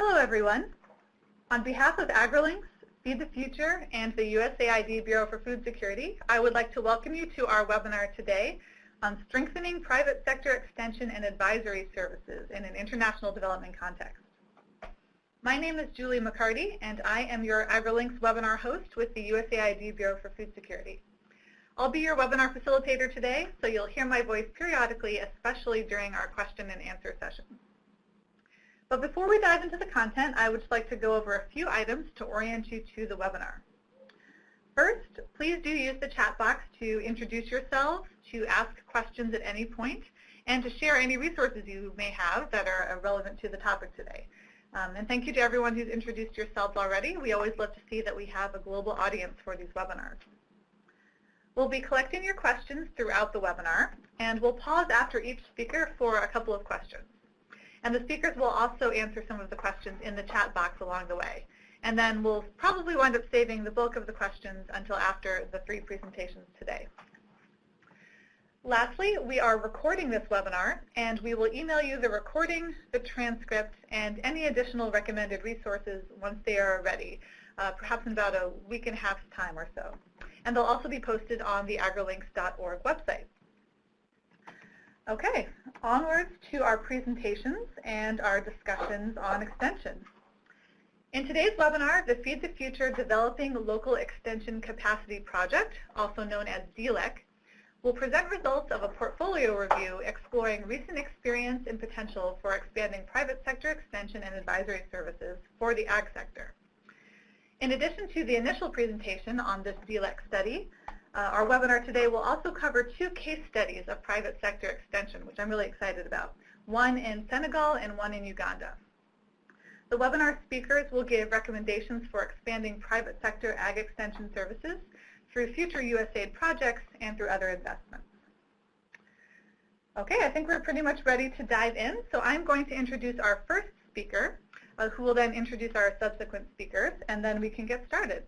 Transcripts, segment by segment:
Hello, everyone. On behalf of AgriLinks, Feed the Future, and the USAID Bureau for Food Security, I would like to welcome you to our webinar today on strengthening private sector extension and advisory services in an international development context. My name is Julie MacCartee, and I am your AgriLinks webinar host with the USAID Bureau for Food Security. I'll be your webinar facilitator today, so you'll hear my voice periodically, especially during our question and answer session. But before we dive into the content, I would like to go over a few items to orient you to the webinar. First, please do use the chat box to introduce yourselves, to ask questions at any point, and to share any resources you may have that are relevant to the topic today. Um, and thank you to everyone who's introduced yourselves already. We always love to see that we have a global audience for these webinars. We'll be collecting your questions throughout the webinar, and we'll pause after each speaker for a couple of questions. And the speakers will also answer some of the questions in the chat box along the way. And then we'll probably wind up saving the bulk of the questions until after the three presentations today. Lastly, we are recording this webinar, and we will email you the recording, the transcript, and any additional recommended resources once they are ready, uh, perhaps in about a week and a half's time or so and they'll also be posted on the agrilinks.org website. Okay, onwards to our presentations and our discussions on extension. In today's webinar, the Feed the Future Developing Local Extension Capacity Project, also known as DLEC, will present results of a portfolio review exploring recent experience and potential for expanding private sector extension and advisory services for the ag sector. In addition to the initial presentation on this DLEC study, our webinar today will also cover two case studies of private sector extension, which I'm really excited about, one in Senegal and one in Uganda. The webinar speakers will give recommendations for expanding private sector ag extension services through future USAID projects and through other investments. Okay, I think we're pretty much ready to dive in, so I'm going to introduce our first speaker, uh, who will then introduce our subsequent speakers, and then we can get started.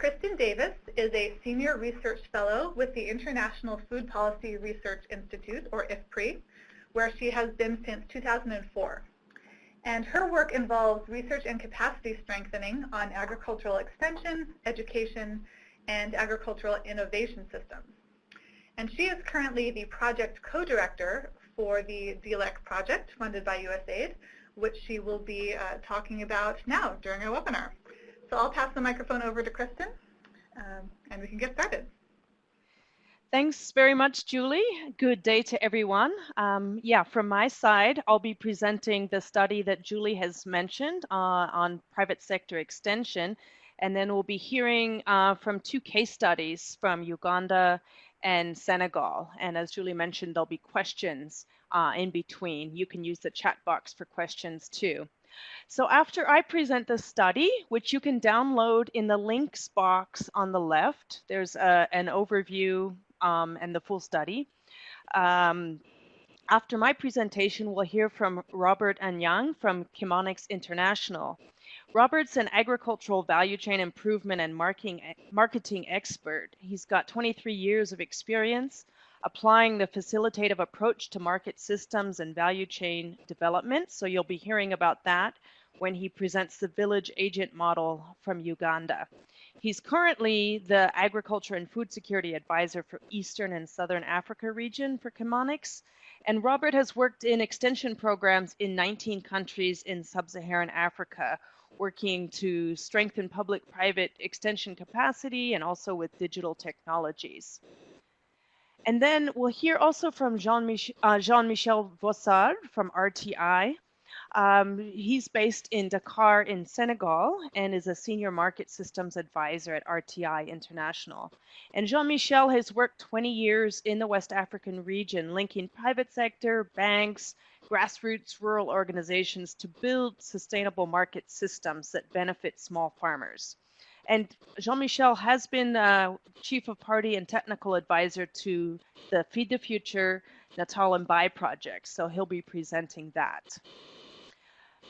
Kristin Davis is a Senior Research Fellow with the International Food Policy Research Institute, or IFPRI, where she has been since 2004. And her work involves research and capacity strengthening on agricultural extension, education, and agricultural innovation systems. And she is currently the project co-director for the DLEC project funded by USAID, which she will be uh, talking about now during our webinar. So I'll pass the microphone over to Kristin, um, and we can get started. Thanks very much, Julie. Good day to everyone. Um, yeah, from my side, I'll be presenting the study that Julie has mentioned uh, on private sector extension, and then we'll be hearing uh, from two case studies from Uganda and Senegal. And as Julie mentioned, there'll be questions uh, in between. You can use the chat box for questions too. So after I present the study, which you can download in the links box on the left, there's a, an overview um, and the full study. Um, after my presentation, we'll hear from Robert Anyang from Chemonics International. Robert's an agricultural value chain improvement and marketing, marketing expert. He's got 23 years of experience applying the facilitative approach to market systems and value chain development. So you'll be hearing about that when he presents the village agent model from Uganda. He's currently the Agriculture and Food Security Advisor for Eastern and Southern Africa region for Chemonics. And Robert has worked in extension programs in 19 countries in sub-Saharan Africa, working to strengthen public-private extension capacity and also with digital technologies. And then we'll hear also from Jean-Michel uh, Jean Voisard from RTI. Um, he's based in Dakar in Senegal and is a senior market systems advisor at RTI International. And Jean-Michel has worked 20 years in the West African region, linking private sector, banks, grassroots rural organizations to build sustainable market systems that benefit small farmers. And Jean-Michel has been uh, chief of party and technical advisor to the Feed the Future Naatal Mbay project. So he'll be presenting that.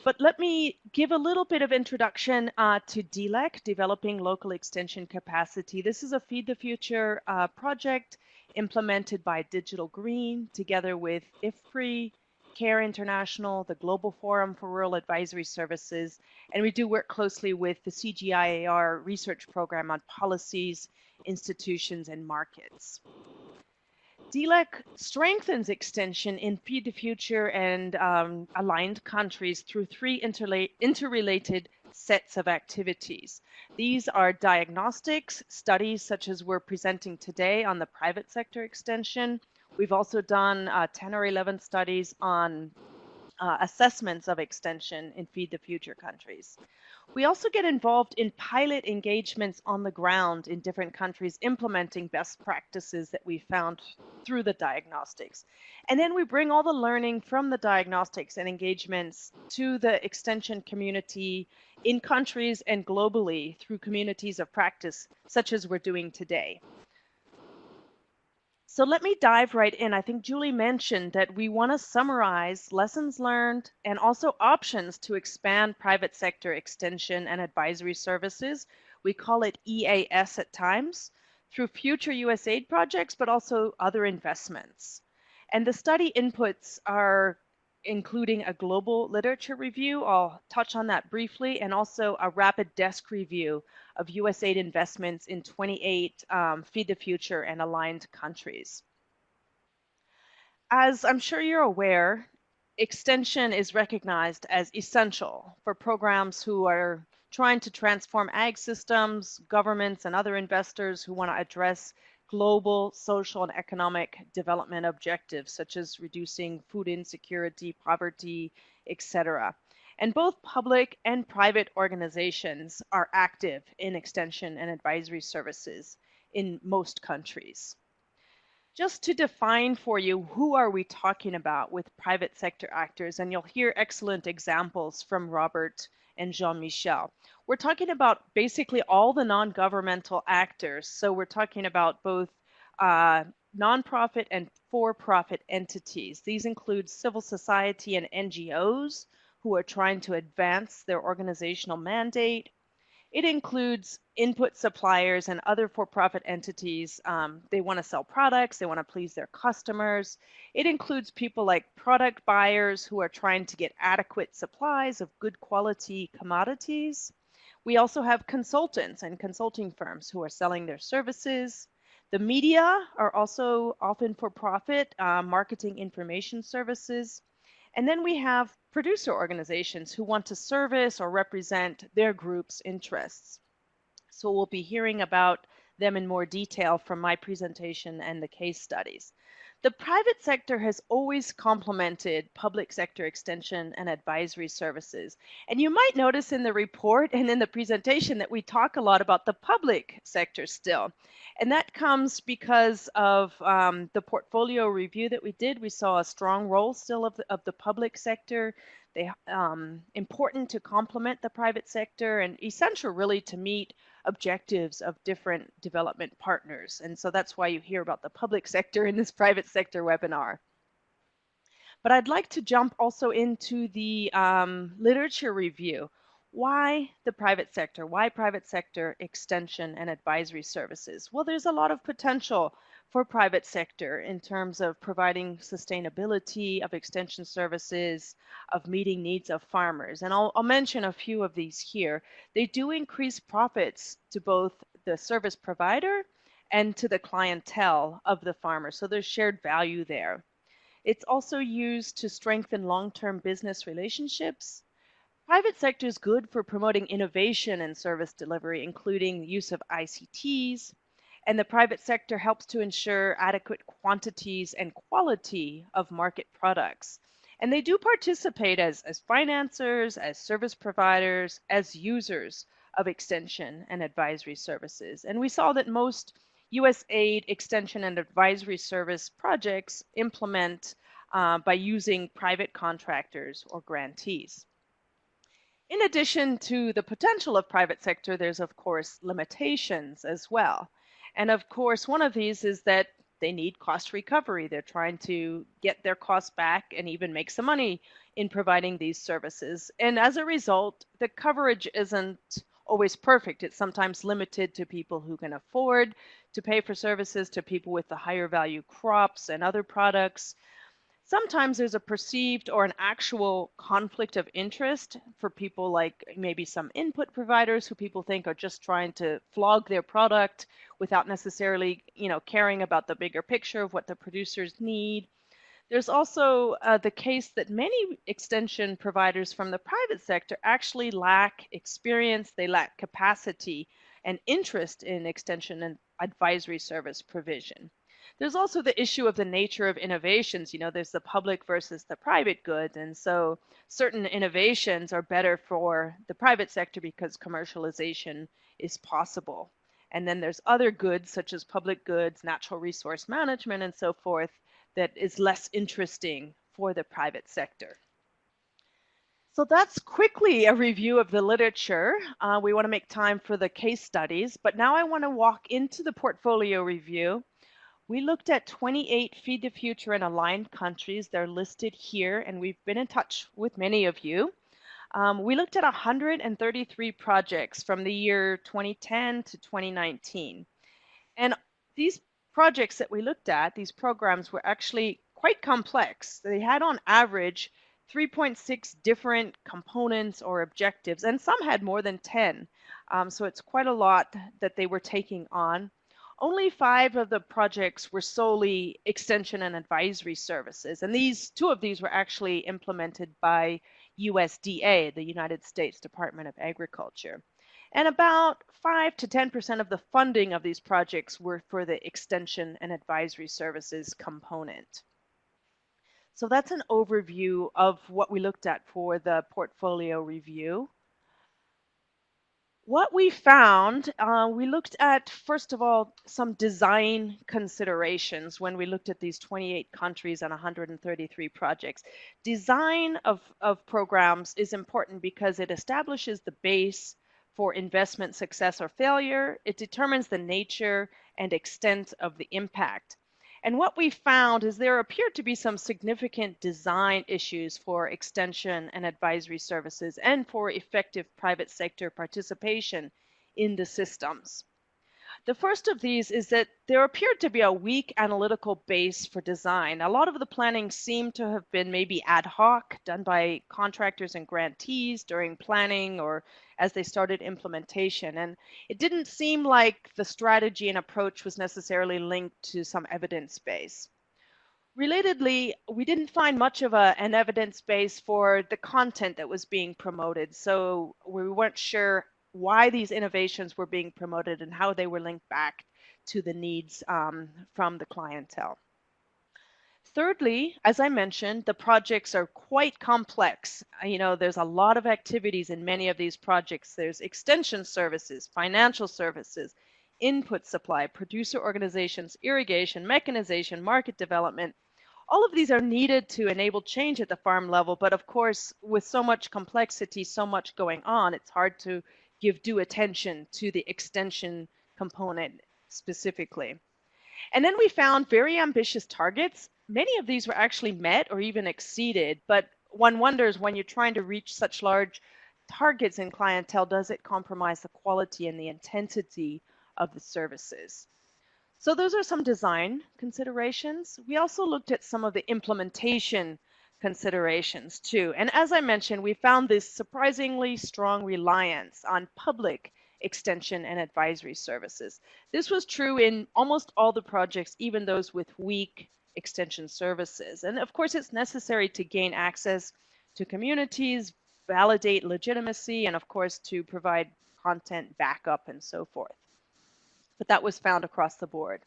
But let me give a little bit of introduction uh, to DLEC, Developing Local Extension Capacity. This is a Feed the Future uh, project implemented by Digital Green together with IFPRI, CARE International, the Global Forum for Rural Advisory Services, and we do work closely with the CGIAR research program on policies, institutions, and markets. DLEC strengthens extension in Feed the Future and um, aligned countries through three interrelated sets of activities. These are diagnostics, studies such as we're presenting today on the private sector extension. We've also done uh, 10 or 11 studies on uh, assessments of extension in Feed the Future countries. We also get involved in pilot engagements on the ground in different countries, implementing best practices that we found through the diagnostics. And then we bring all the learning from the diagnostics and engagements to the extension community in countries and globally through communities of practice, such as we're doing today. So let me dive right in. I think Julie mentioned that we want to summarize lessons learned and also options to expand private sector extension and advisory services. We call it EAS at times through future USAID projects, but also other investments. And the study inputs are including a global literature review. I'll touch on that briefly, and also a rapid desk review of USAID investments in 28 um, Feed the Future and aligned countries. As I'm sure you're aware, extension is recognized as essential for programs who are trying to transform ag systems, governments, and other investors who want to address global social and economic development objectives, such as reducing food insecurity, poverty, etc. And both public and private organizations are active in extension and advisory services in most countries. Just to define for you, who are we talking about with private sector actors? And you'll hear excellent examples from Robert and Jean-Michel. We're talking about basically all the non-governmental actors. So we're talking about both uh, nonprofit and for-profit entities. These include civil society and NGOs who are trying to advance their organizational mandate, it includes input suppliers and other for-profit entities. Um, they want to sell products, they want to please their customers. It includes people like product buyers who are trying to get adequate supplies of good quality commodities. We also have consultants and consulting firms who are selling their services. The media are also often for profit, uh, marketing information services. And then we have producer organizations who want to service or represent their group's interests. So we'll be hearing about them in more detail from my presentation and the case studies. The private sector has always complemented public sector extension and advisory services. And you might notice in the report and in the presentation that we talk a lot about the public sector still. And that comes because of um, the portfolio review that we did. We saw a strong role still of the, of the public sector. They um, important to complement the private sector and essential really to meet objectives of different development partners. And so that's why you hear about the public sector in this private sector webinar. But I'd like to jump also into the um, literature review. Why the private sector? Why private sector extension and advisory services? Well, there's a lot of potential for private sector in terms of providing sustainability of extension services, of meeting needs of farmers. And I'll, I'll mention a few of these here. They do increase profits to both the service provider and to the clientele of the farmer. So there's shared value there. It's also used to strengthen long-term business relationships. Private sector is good for promoting innovation in service delivery, including the use of ICTs, and the private sector helps to ensure adequate quantities and quality of market products. And they do participate as, as financiers, as service providers, as users of extension and advisory services. And we saw that most USAID extension and advisory service projects implement uh, by using private contractors or grantees. In addition to the potential of private sector, there's of course limitations as well. And of course, one of these is that they need cost recovery. They're trying to get their costs back and even make some money in providing these services. And as a result, the coverage isn't always perfect. It's sometimes limited to people who can afford to pay for services, to people with the higher value crops and other products. Sometimes there's a perceived or an actual conflict of interest for people like maybe some input providers who people think are just trying to flog their product without necessarily you know caring about the bigger picture of what the producers need there's also uh, the case that many extension providers from the private sector actually lack experience, they lack capacity and interest in extension and advisory service provision. There's also the issue of the nature of innovations. You know, there's the public versus the private good. And so certain innovations are better for the private sector because commercialization is possible. And then there's other goods such as public goods, natural resource management, and so forth that is less interesting for the private sector. So that's quickly a review of the literature. Uh, we want to make time for the case studies, but now I want to walk into the portfolio review. We looked at 28 Feed the Future and aligned countries. They're listed here, and we've been in touch with many of you. Um, we looked at 133 projects from the year 2010 to 2019. And these projects that we looked at, these programs were actually quite complex. They had on average 3.6 different components or objectives, and some had more than 10. Um, so it's quite a lot that they were taking on. Only five of the projects were solely extension and advisory services, and these two of these were actually implemented by USDA, the United States Department of Agriculture. And about 5 to 10% of the funding of these projects were for the extension and advisory services component. So that's an overview of what we looked at for the portfolio review. What we found, uh, we looked at, first of all, some design considerations when we looked at these 28 countries and 133 projects. Design of, of programs is important because it establishes the base for investment success or failure. It determines the nature and extent of the impact. And what we found is there appeared to be some significant design issues for extension and advisory services and for effective private sector participation in the systems. The first of these is that there appeared to be a weak analytical base for design. A lot of the planning seemed to have been maybe ad hoc, done by contractors and grantees during planning or as they started implementation. And it didn't seem like the strategy and approach was necessarily linked to some evidence base. Relatedly, we didn't find much of a, an evidence base for the content that was being promoted. So we weren't sure why these innovations were being promoted and how they were linked back to the needs um, from the clientele. Thirdly, as I mentioned, the projects are quite complex. You know, there's a lot of activities in many of these projects. There's extension services, financial services, input supply, producer organizations, irrigation, mechanization, market development. All of these are needed to enable change at the farm level, but of course, with so much complexity, so much going on, it's hard to give due attention to the extension component specifically. And then we found very ambitious targets. Many of these were actually met or even exceeded, but one wonders when you're trying to reach such large targets in clientele, does it compromise the quality and the intensity of the services? So those are some design considerations. We also looked at some of the implementation considerations too. And as I mentioned, we found this surprisingly strong reliance on public extension and advisory services. This was true in almost all the projects, even those with weak extension services. And of course, it's necessary to gain access to communities, validate legitimacy, and of course, to provide content backup and so forth. But that was found across the board.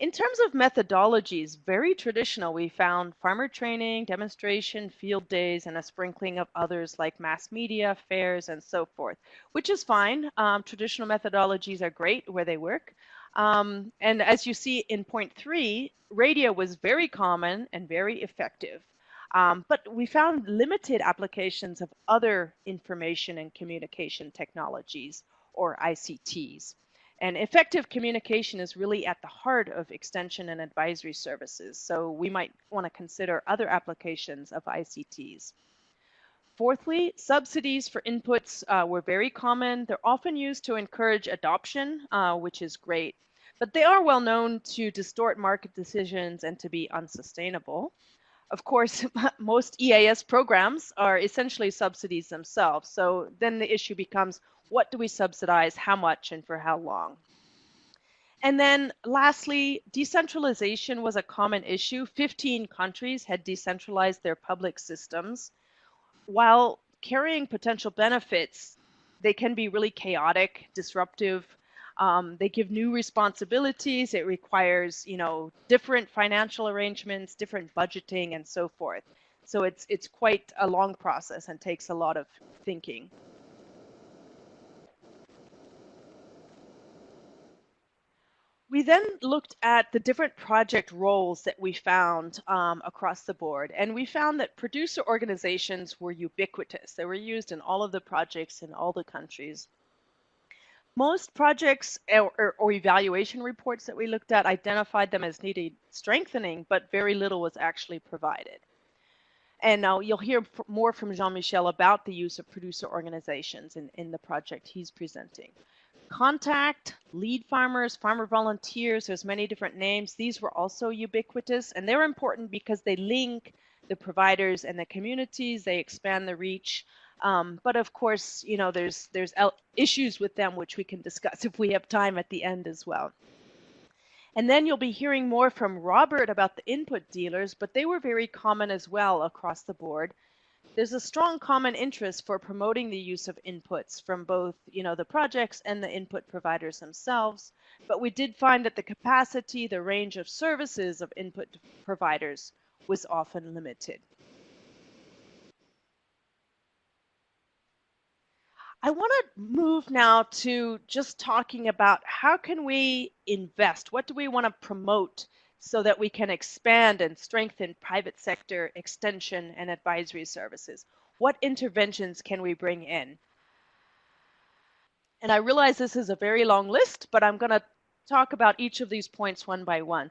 In terms of methodologies, very traditional, we found farmer training, demonstration, field days, and a sprinkling of others like mass media, fairs, and so forth, which is fine. Um, traditional methodologies are great where they work. Um, and as you see in point three, radio was very common and very effective. Um, but we found limited applications of other information and communication technologies or ICTs. And effective communication is really at the heart of extension and advisory services. So we might want to consider other applications of ICTs. Fourthly, subsidies for inputs uh, were very common. They're often used to encourage adoption, uh, which is great, but they are well known to distort market decisions and to be unsustainable. of course, most EAS programs are essentially subsidies themselves. So then the issue becomes what do we subsidize, how much, and for how long? And then lastly, decentralization was a common issue. 15 countries had decentralized their public systems. While carrying potential benefits, they can be really chaotic, disruptive. Um, they give new responsibilities. It requires, you know, different financial arrangements, different budgeting, and so forth. So it's it's quite a long process and takes a lot of thinking. We then looked at the different project roles that we found um, across the board, and we found that producer organizations were ubiquitous. They were used in all of the projects in all the countries. Most projects or, or, evaluation reports that we looked at identified them as needing strengthening, but very little was actually provided. And now you'll hear more from Jean-Michel about the use of producer organizations in, in the project he's presenting. Contact, lead farmers, farmer volunteers, there's many different names. These were also ubiquitous and they're important because they link the providers and the communities, they expand the reach. Um, but of course, you know, there's there's issues with them which we can discuss if we have time at the end as well. And then you'll be hearing more from Robert about the input dealers, but they were very common as well across the board there's a strong common interest for promoting the use of inputs from both you know the projects and the input providers themselves but we did find that the capacity the range of services of input providers was often limited I want to move now to just talking about how can we invest? What do we want to promote so that we can expand and strengthen private sector extension and advisory services? What interventions can we bring in? And I realize this is a very long list, but I'm going to talk about each of these points one by one.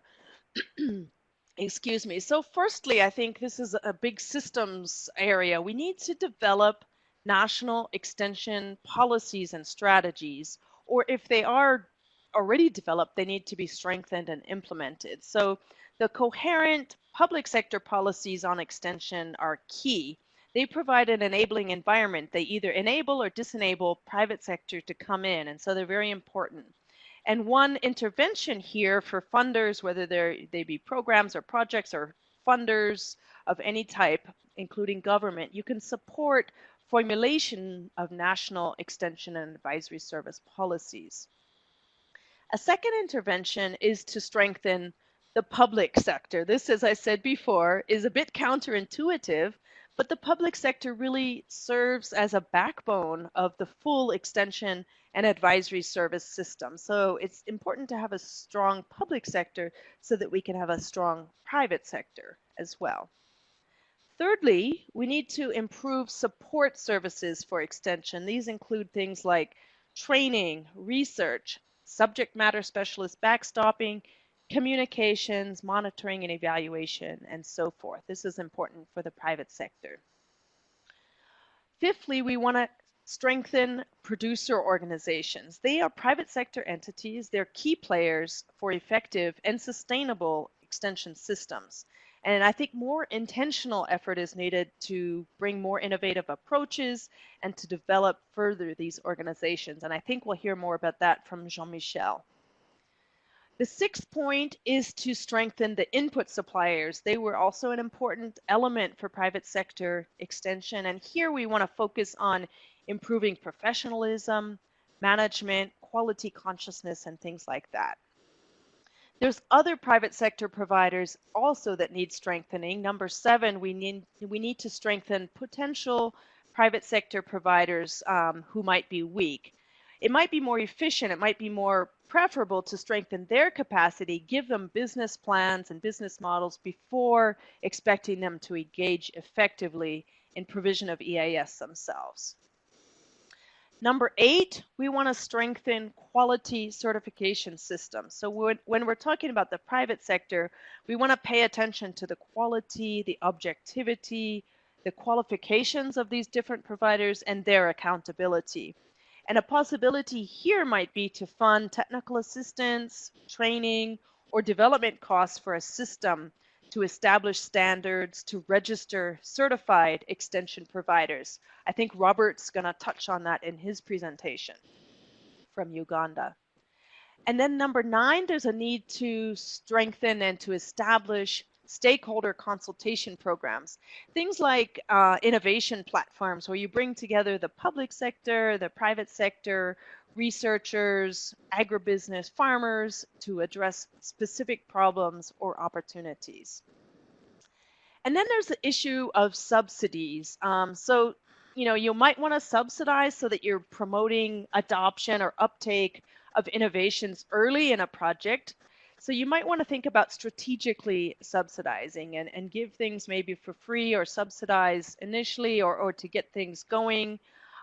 Excuse me. So firstly, I think this is a big systems area. We need to develop national extension policies and strategies, or if they are already developed, they need to be strengthened and implemented. So the coherent public sector policies on extension are key. They provide an enabling environment. They either enable or disenable private sector to come in, and so they're very important. And one intervention here for funders, whether they be programs or projects or funders of any type, including government, you can support formulation of national extension and advisory service policies. A second intervention is to strengthen the public sector. This, as I said before, is a bit counterintuitive, but the public sector really serves as a backbone of the full extension and advisory service system. So it's important to have a strong public sector so that we can have a strong private sector as well. Thirdly, we need to improve support services for extension. These include things like training, research, subject matter specialist backstopping, communications, monitoring and evaluation, and so forth. This is important for the private sector. Fifthly, we want to strengthen producer organizations. They are private sector entities. They're key players for effective and sustainable extension systems. And I think more intentional effort is needed to bring more innovative approaches and to develop further these organizations. And I think we'll hear more about that from Jean-Michel. The sixth point is to strengthen the input suppliers. They were also an important element for private sector extension. And here we want to focus on improving professionalism, management, quality consciousness, and things like that. There's other private sector providers also that need strengthening. Number seven, we need we need to strengthen potential private sector providers um, who might be weak. It might be more efficient. It might be more preferable to strengthen their capacity, give them business plans and business models before expecting them to engage effectively in provision of EAS themselves. Number eight, we want to strengthen quality certification systems. So when, when we're talking about the private sector, we want to pay attention to the quality, the objectivity, the qualifications of these different providers and their accountability. And a possibility here might be to fund technical assistance, training, or development costs for a system to establish standards, to register certified extension providers. I think Robert's going to touch on that in his presentation from Uganda. And then number nine, there's a need to strengthen and to establish stakeholder consultation programs. Things like uh, innovation platforms where you bring together the public sector, the private sector, researchers, agribusiness, farmers to address specific problems or opportunities. And then there's the issue of subsidies. Um, so, you know, you might want to subsidize so that you're promoting adoption or uptake of innovations early in a project. So you might want to think about strategically subsidizing and, and give things maybe for free or subsidize initially or, or to get things going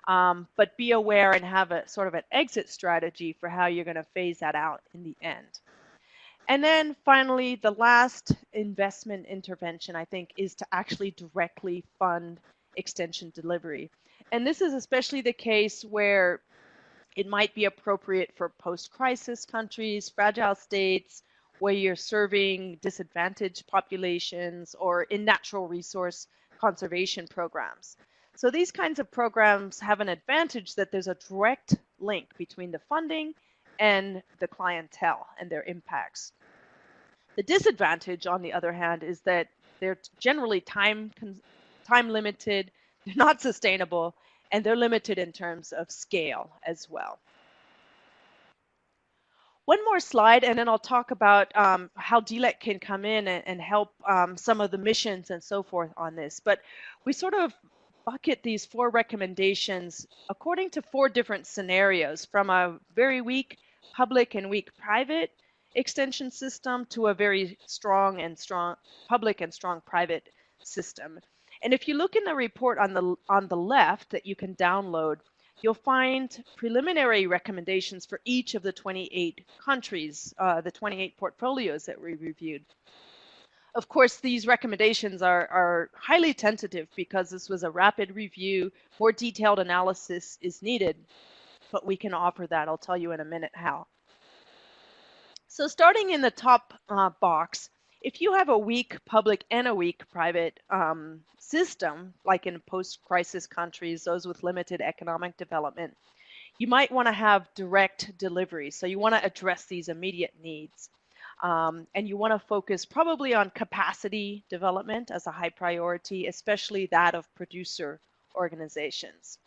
um, but be aware and have a sort of an exit strategy for how you're going to phase that out in the end. And then finally, the last investment intervention, I think, is to actually directly fund extension delivery. And this is especially the case where it might be appropriate for post-crisis countries, fragile states, where you're serving disadvantaged populations or in natural resource conservation programs. So these kinds of programs have an advantage that there's a direct link between the funding and the clientele and their impacts. The disadvantage, on the other hand, is that they're generally time time limited, they're not sustainable, and they're limited in terms of scale as well. One more slide, and then I'll talk about um, how DLEC can come in and, and help um, some of the missions and so forth on this. But we sort of bucket these four recommendations according to four different scenarios from a very weak public and weak private extension system to a very strong and strong public and strong private system. And if you look in the report on the on the left that you can download, you'll find preliminary recommendations for each of the 28 countries, uh, the 28 portfolios that we reviewed. Of course, these recommendations are, are highly tentative because this was a rapid review. More detailed analysis is needed, but we can offer that. I'll tell you in a minute how. So starting in the top uh, box, if you have a weak public and a weak private um, system, like in post-crisis countries, those with limited economic development, you might want to have direct delivery. So you want to address these immediate needs. Um, and you want to focus probably on capacity development as a high priority, especially that of producer organizations.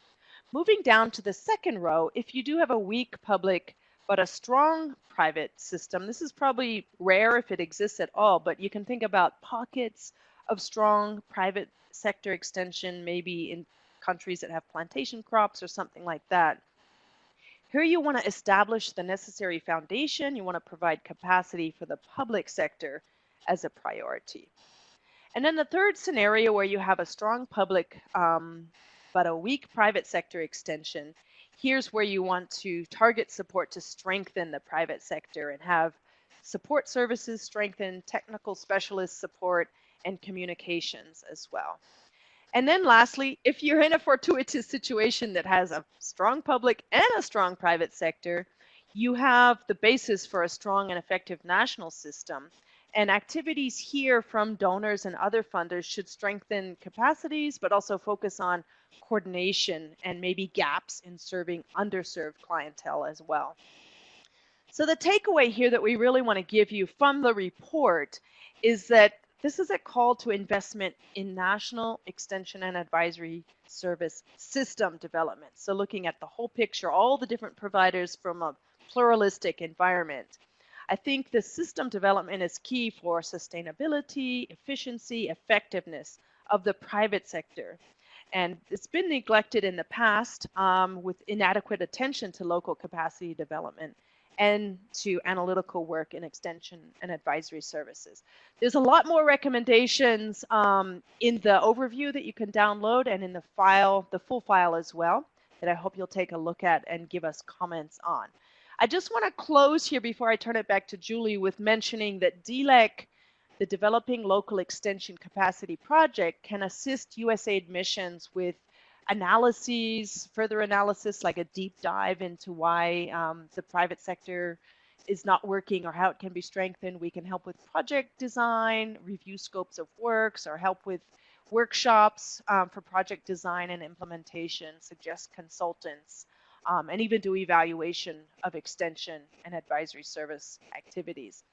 Moving down to the second row, if you do have a weak public but a strong private system, this is probably rare if it exists at all, but you can think about pockets of strong private sector extension, maybe in countries that have plantation crops or something like that. Here you want to establish the necessary foundation. You want to provide capacity for the public sector as a priority. And then the third scenario where you have a strong public um, but a weak private sector extension, here's where you want to target support to strengthen the private sector and have support services strengthen, technical specialist support, and communications as well. And then lastly, if you're in a fortuitous situation that has a strong public and a strong private sector, you have the basis for a strong and effective national system. And activities here from donors and other funders should strengthen capacities, but also focus on coordination and maybe gaps in serving underserved clientele as well. So the takeaway here that we really want to give you from the report is that this is a call to investment in national extension and advisory service system development. So looking at the whole picture, all the different providers from a pluralistic environment. I think the system development is key for sustainability, efficiency, effectiveness of the private sector. And it's been neglected in the past um, with inadequate attention to local capacity development and to analytical work in extension and advisory services. There's a lot more recommendations um, in the overview that you can download and in the file, the full file as well, that I hope you'll take a look at and give us comments on. I just want to close here before I turn it back to Julie with mentioning that DLEC, the Developing Local Extension Capacity Project, can assist USAID missions with analyses, further analysis, like a deep dive into why um, the private sector is not working or how it can be strengthened. We can help with project design, review scopes of works, or help with workshops um, for project design and implementation, suggest consultants, um, and even do evaluation of extension and advisory service activities.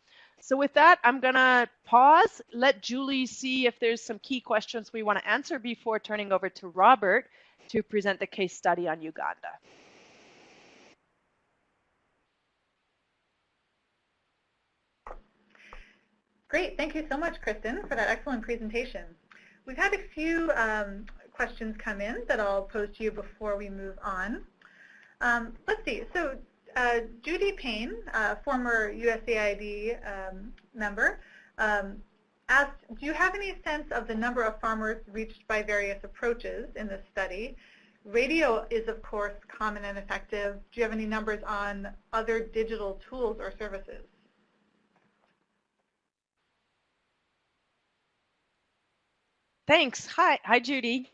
So with that, I'm going to pause, let Julie see if there's some key questions we want to answer before turning over to Robert to present the case study on Uganda. Great. Thank you so much, Kristin, for that excellent presentation. We've had a few um, questions come in that I'll pose to you before we move on. Um, let's see. So uh, Judy Payne, uh, former USAID um, member, um, asked, do you have any sense of the number of farmers reached by various approaches in this study? Radio is, of course, common and effective. Do you have any numbers on other digital tools or services? Thanks. Hi, hi, Judy.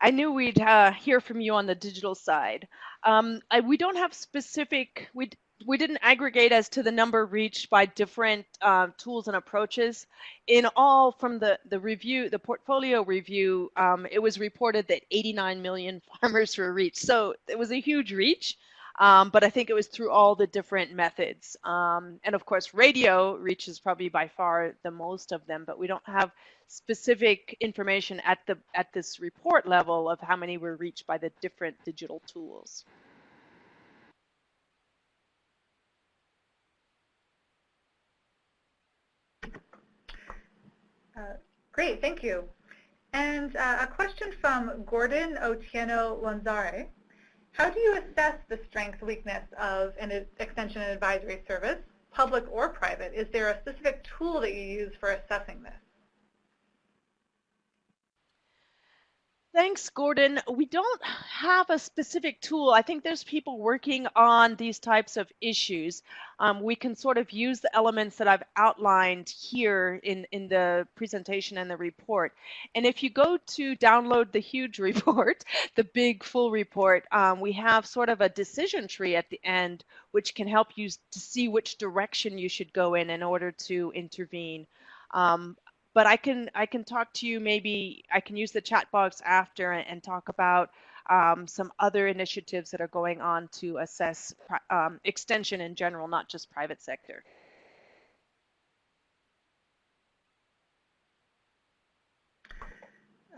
I knew we'd uh, hear from you on the digital side. Um, I, we don't have specific, we, we didn't aggregate as to the number reached by different uh, tools and approaches. In all, from the, the review, the portfolio review, um, it was reported that 89 million farmers were reached. So it was a huge reach. Um, but I think it was through all the different methods. Um, and of course, radio reaches probably by far the most of them, but we don't have specific information at the at this report level of how many were reached by the different digital tools. Uh, great, thank you. And uh, a question from Gordon Otieno Lanzare. How do you assess the strength, weakness of an extension and advisory service, public or private? Is there a specific tool that you use for assessing this? Thanks, Gordon. We don't have a specific tool. I think there's people working on these types of issues. Um, we can sort of use the elements that I've outlined here in, in the presentation and the report. And if you go to download the huge report, the big full report, um, we have sort of a decision tree at the end, which can help you to see which direction you should go in in order to intervene. Um, but I can I can talk to you maybe I can use the chat box after and, and talk about um, some other initiatives that are going on to assess um, extension in general, not just private sector.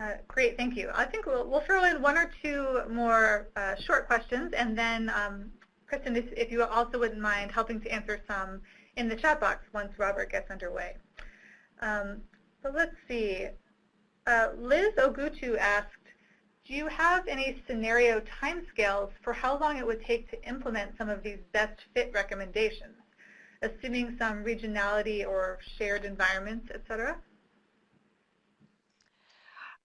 Uh, great, thank you. I think we'll, we'll throw in one or two more uh, short questions, and then, um, Kristin, if, if you also wouldn't mind helping to answer some in the chat box once Robert gets underway. Um, so let's see. Uh, Liz Ogutu asked, do you have any scenario timescales for how long it would take to implement some of these best fit recommendations, assuming some regionality or shared environments, et cetera?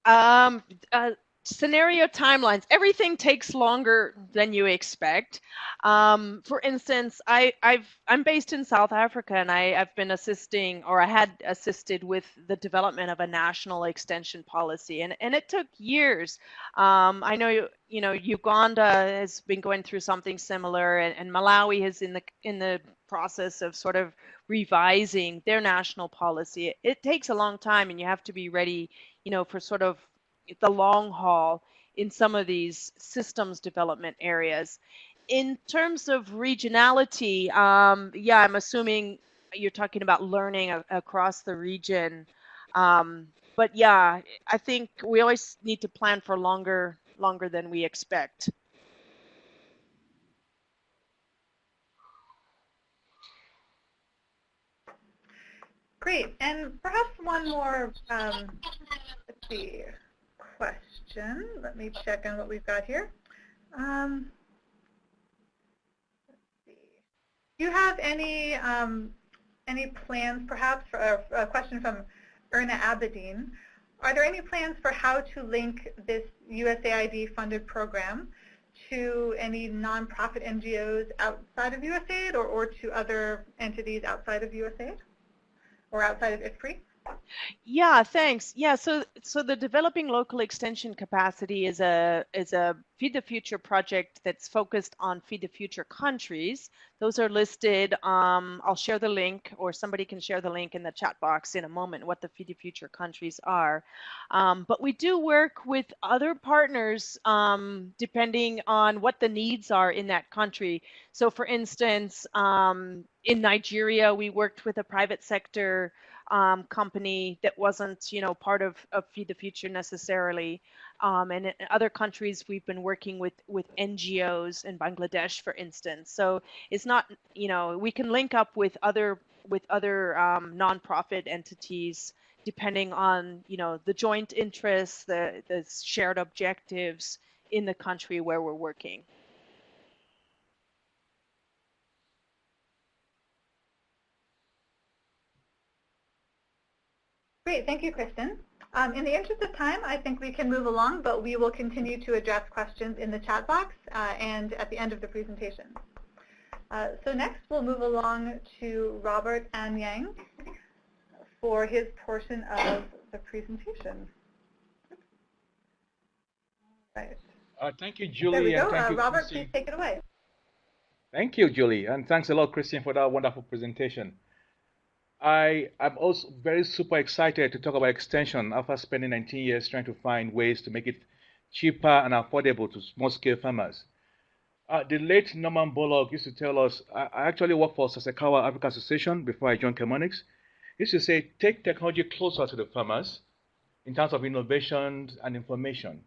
Um, uh, scenario timelines, everything takes longer than you expect. Um, for instance, I, have I'm based in South Africa and I, have been assisting or I had assisted with the development of a national extension policy and, and it took years. Um, I know you know Uganda has been going through something similar and, and Malawi is in the in the process of sort of revising their national policy. It, it takes a long time and you have to be ready, you know, for sort of the long haul in some of these systems development areas. In terms of regionality, um, yeah, I'm assuming you're talking about learning a- across the region. Um, but yeah, I think we always need to plan for longer longer than we expect. Great, and perhaps one more, um, let's see, question. Let me check on what we've got here. Um. Do you have any um, any plans, perhaps, for a, a question from Erna Abedin? Are there any plans for how to link this USAID-funded program to any nonprofit NGOs outside of USAID or, or to other entities outside of USAID or outside of IFPRI? Yeah, thanks. Yeah, so so the developing local extension capacity is a is a Feed the Future project that's focused on Feed the Future countries. Those are listed. Um, I'll share the link, or somebody can share the link in the chat box in a moment. What the Feed the Future countries are, um, but we do work with other partners um, depending on what the needs are in that country. So, for instance, um, in Nigeria, we worked with a private sector um, company that wasn't, you know, part of, of Feed the Future necessarily. Um, and in other countries, we've been working with with NGOs in Bangladesh, for instance. So it's not, you know, we can link up with other with other um, nonprofit entities depending on, you know, the joint interests, the the shared objectives in the country where we're working. Great, thank you, Kristin. Um, in the interest of time, I think we can move along, but we will continue to address questions in the chat box uh, and at the end of the presentation. Uh, so next, we'll move along to Robert Anyang for his portion of the presentation. Right. Uh, thank you, Julie. There we go. Uh, Robert, please take it away. Thank you, Julie, and thanks a lot, Kristin, for that wonderful presentation. I am also very super excited to talk about extension after spending 19 years trying to find ways to make it cheaper and affordable to small-scale farmers. Uh, the late Norman Borlaug used to tell us, I, I actually worked for Sasakawa Africa Association before I joined Chemonics. He used to say, take technology closer to the farmers in terms of innovation and information.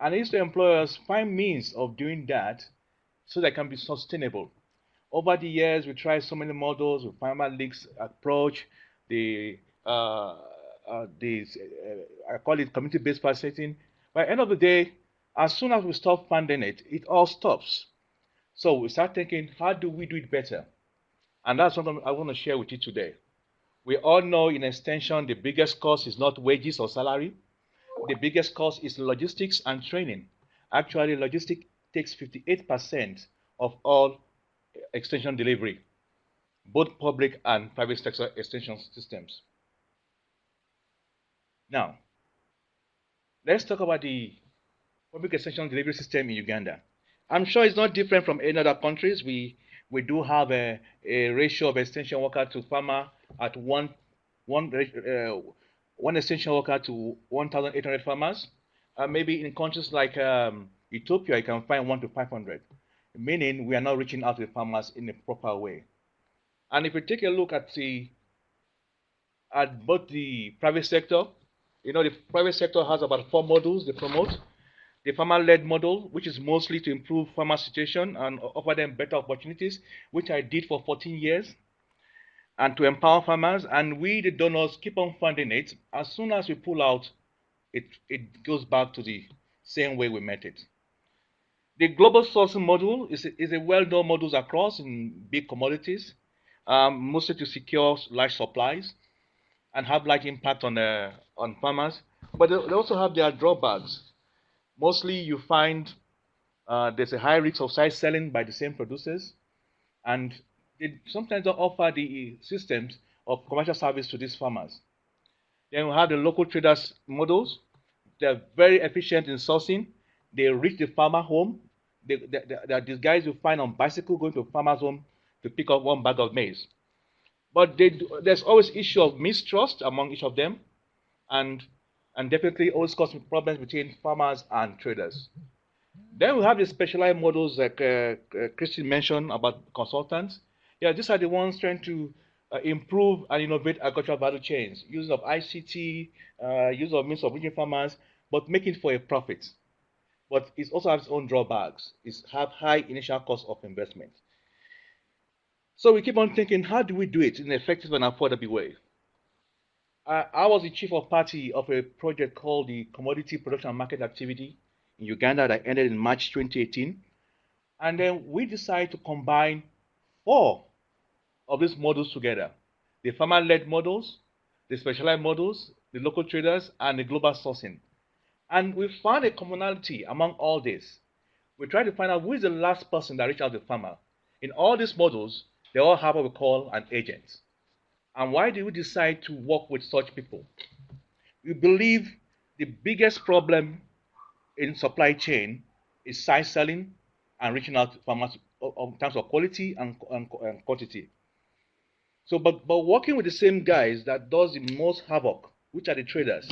And he used to employ us find means of doing that so that can be sustainable. Over the years, we tried so many models, with Farmer Leaks approach, the, uh, uh, uh, I call it community-based processing. By the end of the day, as soon as we stop funding it, it all stops. So we start thinking, how do we do it better? And that's what I want to share with you today. We all know in extension, the biggest cost is not wages or salary. The biggest cost is logistics and training. Actually, logistics takes 58% of all extension delivery, both public and private sector extension systems. Now, let's talk about the public extension delivery system in Uganda. I'm sure it's not different from any other countries. We we do have a, a ratio of extension worker to farmer at one one uh, one extension worker to 1,800 farmers. Uh, maybe in countries like um, Ethiopia, you can find one to 500 meaning we are not reaching out to the farmers in a proper way. And if we take a look at the at both the private sector, you know, the private sector has about four models they promote. The farmer-led model, which is mostly to improve farmer situation and offer them better opportunities, which I did for 14 years, and to empower farmers. And we, the donors, keep on funding it. As soon as we pull out, it, it goes back to the same way we met it. The global sourcing model is a, is a well-known model across in big commodities, um, mostly to secure large supplies and have large impact on uh, on farmers. But they, also have their drawbacks. Mostly, you find uh, there's a high risk of side selling by the same producers, and they sometimes don't offer the systems of commercial service to these farmers. Then we have the local traders models. They're very efficient in sourcing they reach the farmer home. They, they, they, these guys you find on bicycle going to farmer's home to pick up one bag of maize. But they, there's always issue of mistrust among each of them, and and definitely always causing problems between farmers and traders. Then we have the specialized models like uh, uh, Kristin mentioned about consultants. Yeah, these are the ones trying to uh, improve and innovate agricultural value chains, use of ICT, uh, use of means of reaching farmers, but making for a profit but it also has its own drawbacks. It have high initial cost of investment. So we keep on thinking, how do we do it in an effective and affordable way? I, I was the chief of party of a project called the Commodity Production and Market Activity in Uganda that ended in March 2018. And then we decided to combine four of these models together. The farmer-led models, the specialized models, the local traders, and the global sourcing. And we found a commonality among all this. We tried to find out who is the last person that reached out to the farmer. In all these models, they all have what we call an agent. And why do we decide to work with such people? We believe the biggest problem in supply chain is side selling and reaching out to farmers in terms of quality and, and, and quantity. So, but, but working with the same guys that does the most havoc, which are the traders,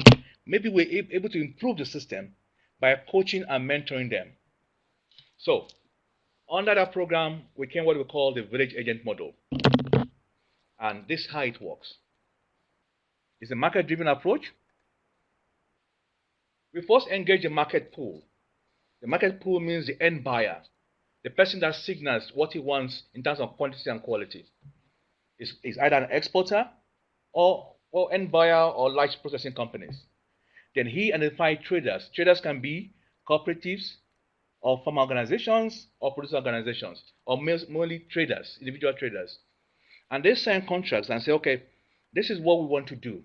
maybe we're able to improve the system by coaching and mentoring them. So, under that program, we came what we call the village agent model. And this is how it works. It's a market-driven approach. We first engage the market pool. The market pool means the end buyer, the person that signals what he wants in terms of quantity and quality. Is, either an exporter or, or end buyer or large processing companies. Then he identifies traders. Traders can be cooperatives, or farm organizations or producer organizations or mainly traders, individual traders. And they sign contracts and say, okay, this is what we want to do.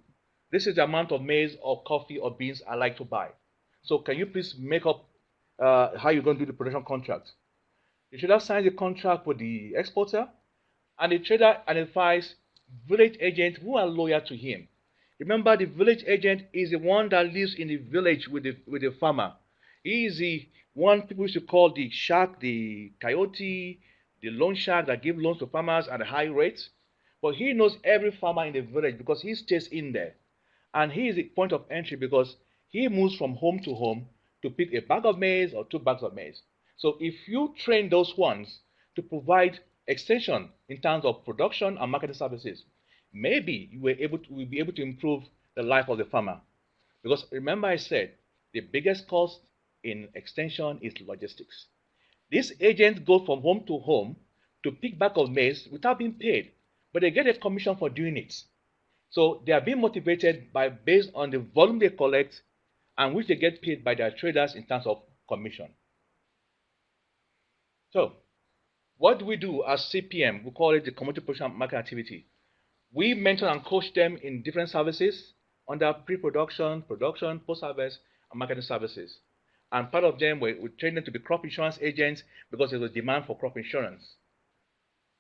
This is the amount of maize or coffee or beans I like to buy. So can you please make up uh, how you're going to do the production contract? The trader signs the contract with the exporter, and the trader identifies village agents who are loyal to him. Remember, the village agent is the one that lives in the village with the, with the farmer. He is the one people used to call the shark, the coyote, the loan shark that give loans to farmers at a high rate. But he knows every farmer in the village because he stays in there. And he is the point of entry because he moves from home to home to pick a bag of maize or two bags of maize. So if you train those ones to provide extension in terms of production and marketing services, maybe you will, able to, will be able to improve the life of the farmer. Because remember I said, the biggest cost in extension is logistics. These agents go from home to home to pick back of maize without being paid, but they get a commission for doing it. So they are being motivated by based on the volume they collect and which they get paid by their traders in terms of commission. So what do we do as CPM? We call it the Commodity Production Market Activity. We mentor and coach them in different services under pre-production, production, post-harvest, and marketing services. And part of them, we, we train them to be crop insurance agents because there's a demand for crop insurance.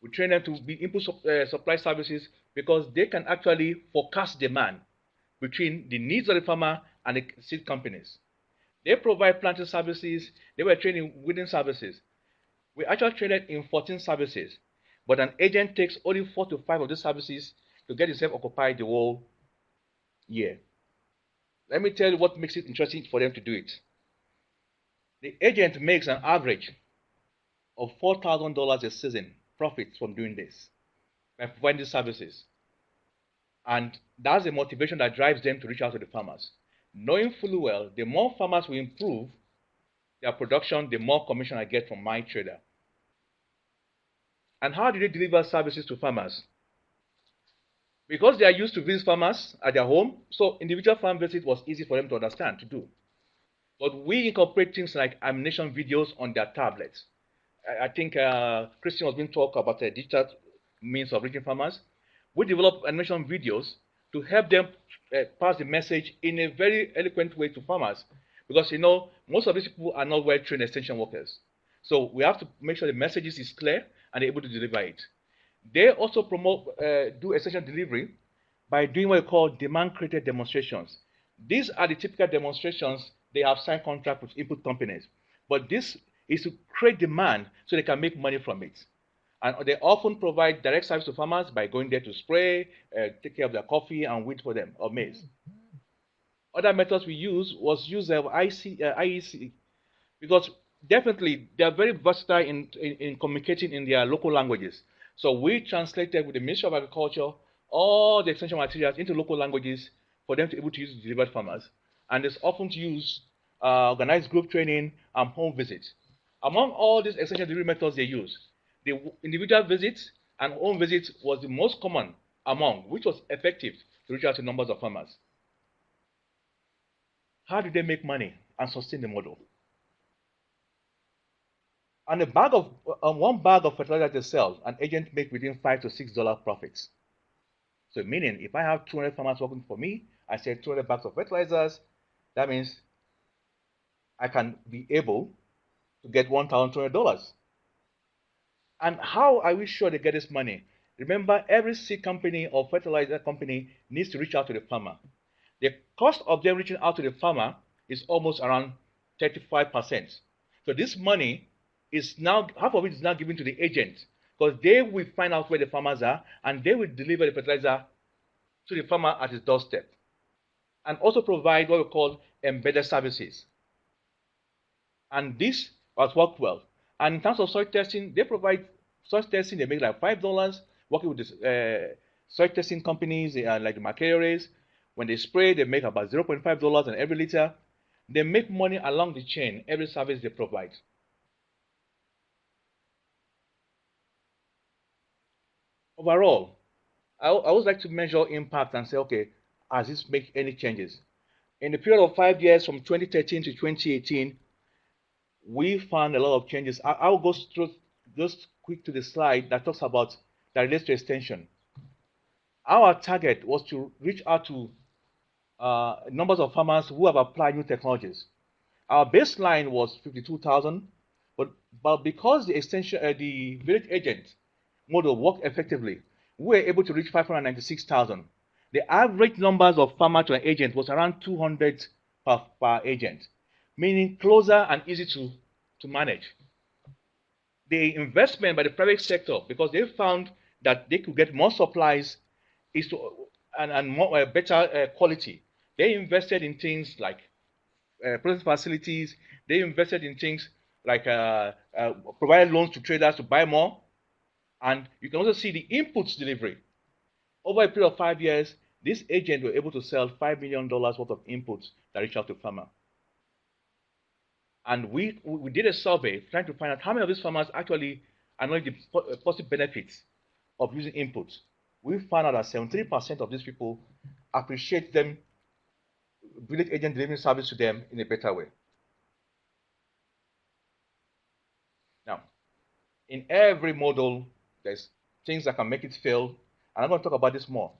We train them to be input uh, supply services because they can actually forecast demand between the needs of the farmer and the seed companies. They provide planting services. They were training weeding services. We actually trained in 14 services, but an agent takes only four to five of these services to get himself occupied the whole year. Let me tell you what makes it interesting for them to do it the agent makes an average of $4,000 a season profits from doing this by providing services. And that's the motivation that drives them to reach out to the farmers. Knowing fully well, the more farmers will improve their production, the more commission I get from my trader. And how do they deliver services to farmers? Because they are used to visit farmers at their home, so individual farm visit was easy for them to understand, to do. But we incorporate things like animation videos on their tablets. I, I think uh, Kristin was to talk about the digital means of reaching farmers. We develop animation videos to help them uh, pass the message in a very eloquent way to farmers. Because, you know, most of these people are not well-trained extension workers. So we have to make sure the messages is clear and able to deliver it. They also promote, uh, do extension delivery by doing what we call demand-created demonstrations. These are the typical demonstrations they have signed contract with input companies. But this is to create demand so they can make money from it. And they often provide direct service to farmers by going there to spray, uh, take care of their coffee and wheat for them, or maize. Other methods we use was use of IC, uh, IEC because definitely they are very versatile in, in, in, communicating in their local languages. So we translated with the Ministry of Agriculture all the extension materials into local languages for them to be able to use delivered farmers and is often used uh, organized group training and home visits. Among all these extension delivery methods they use, the individual visits and home visits was the most common among, which was effective to reach out to numbers of farmers. How do they make money and sustain the model? On a bag of on one bag of fertilizer they sell, an agent make between five to six dollar profits. So meaning if I have 200 farmers working for me, I sell 200 bags of fertilizers, that means I can be able to get $1,200. And how are we sure they get this money? Remember, every seed company or fertilizer company needs to reach out to the farmer. The cost of them reaching out to the farmer is almost around 35%. So this money is now, half of it is now given to the agent because they will find out where the farmers are and they will deliver the fertilizer to the farmer at his doorstep. And also provide what we call embedded services. And this has worked well. And in terms of soil testing, they provide soil testing, they make like $5 working with this, uh, soil testing companies uh, like the Mercarius. When they spray, they make about $0.5 on every liter. They make money along the chain, every service they provide. Overall, I, I would like to measure impact and say, okay, has this make any changes? In the period of five years from 2013 to 2018, we found a lot of changes. I, I'll go through just quick to the slide that talks about that relates to extension. Our target was to reach out to uh, numbers of farmers who have applied new technologies. Our baseline was 52,000, but, but because the extension, uh, the village agent model worked effectively, we were able to reach 596,000. The average numbers of farmer to an agent was around 200 per, per agent, meaning closer and easy to, to manage. The investment by the private sector, because they found that they could get more supplies is to, and, and more, uh, better uh, quality. They invested in things like uh, process facilities. They invested in things like uh, uh, loans to traders to buy more. And you can also see the inputs delivery. Over a period of five years, this agent were able to sell $5 million worth of inputs that reach out to farmer. And we, we did a survey trying to find out how many of these farmers actually acknowledge the uh, positive benefits of using inputs. We found out that 73% of these people appreciate them, village agent delivering service to them in a better way. Now, in every model, there's things that can make it fail, and I'm going to talk about this more.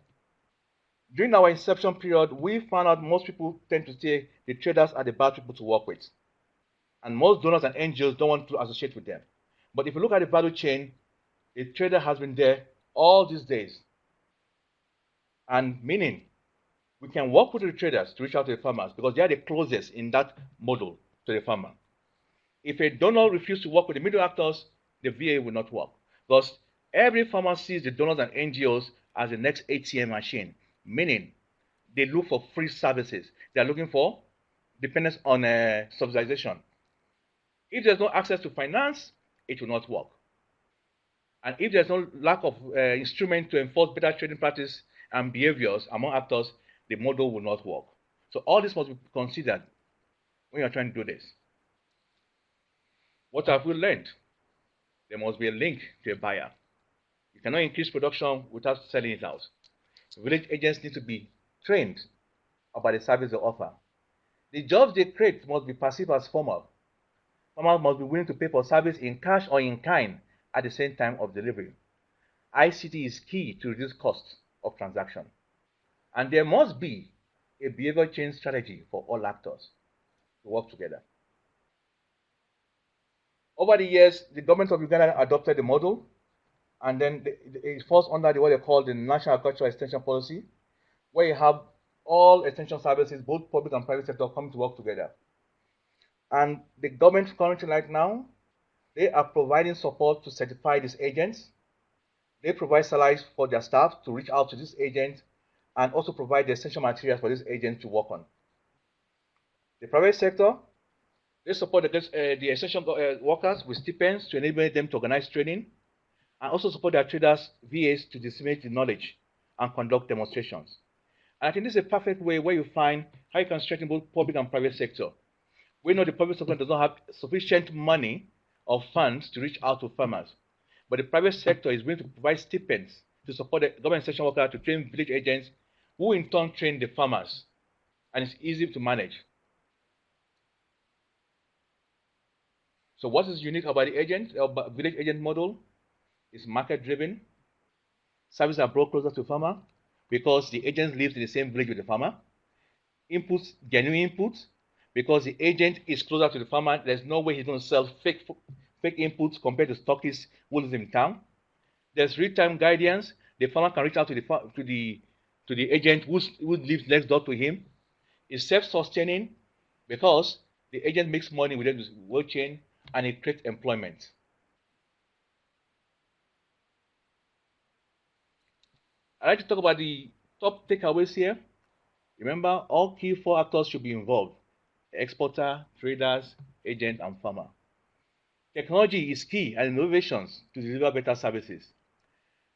During our inception period, we found out most people tend to say the traders are the bad people to work with. And most donors and NGOs don't want to associate with them. But if you look at the value chain, the trader has been there all these days. And meaning, we can work with the traders to reach out to the farmers because they are the closest in that model to the farmer. If a donor refuses to work with the middle actors, the VA will not work. Because every farmer sees the donors and NGOs as the next ATM machine, meaning they look for free services. They are looking for dependence on uh, subsidization. If there's no access to finance, it will not work. And if there's no lack of uh, instrument to enforce better trading practice and behaviors among actors, the model will not work. So all this must be considered when you're trying to do this. What have we learned? There must be a link to a buyer. Cannot increase production without selling it out. Village agents need to be trained about the service they offer. The jobs they create must be perceived as formal. Farmers must be willing to pay for service in cash or in kind at the same time of delivery. ICT is key to reduce costs of transaction. And there must be a behavior change strategy for all actors to work together. Over the years, the government of Uganda adopted the model, and then it falls under the, what they call the National Agricultural Extension Policy, where you have all extension services, both public and private sector, coming to work together. And the government currently right now, they are providing support to certify these agents. They provide salaries for their staff to reach out to these agents and also provide the essential materials for these agents to work on. The private sector, they support the, uh, the essential uh, workers with stipends to enable them to organize training and also support their traders, VAs, to disseminate the knowledge and conduct demonstrations. And I think this is a perfect way where you find how you can strengthen both public and private sector we know the public sector does not have sufficient money or funds to reach out to farmers. But the private sector is willing to provide stipends to support the government section workers to train village agents who in turn train the farmers. And it's easy to manage. So what is unique about the agent, uh, village agent model? It's market driven. Services are brought closer to farmer because the agent lives in the same village with the farmer. Inputs, genuine inputs, because the agent is closer to the farmer. There's no way he's going to sell fake fake inputs compared to stockists who live in town. There's real-time guidance. The farmer can reach out to the to the to the agent who lives next door to him. It's self-sustaining because the agent makes money within the world chain and it creates employment. I'd like to talk about the top takeaways here. Remember, all key four actors should be involved. Exporter, traders, agent, and farmer. Technology is key and innovations to deliver better services.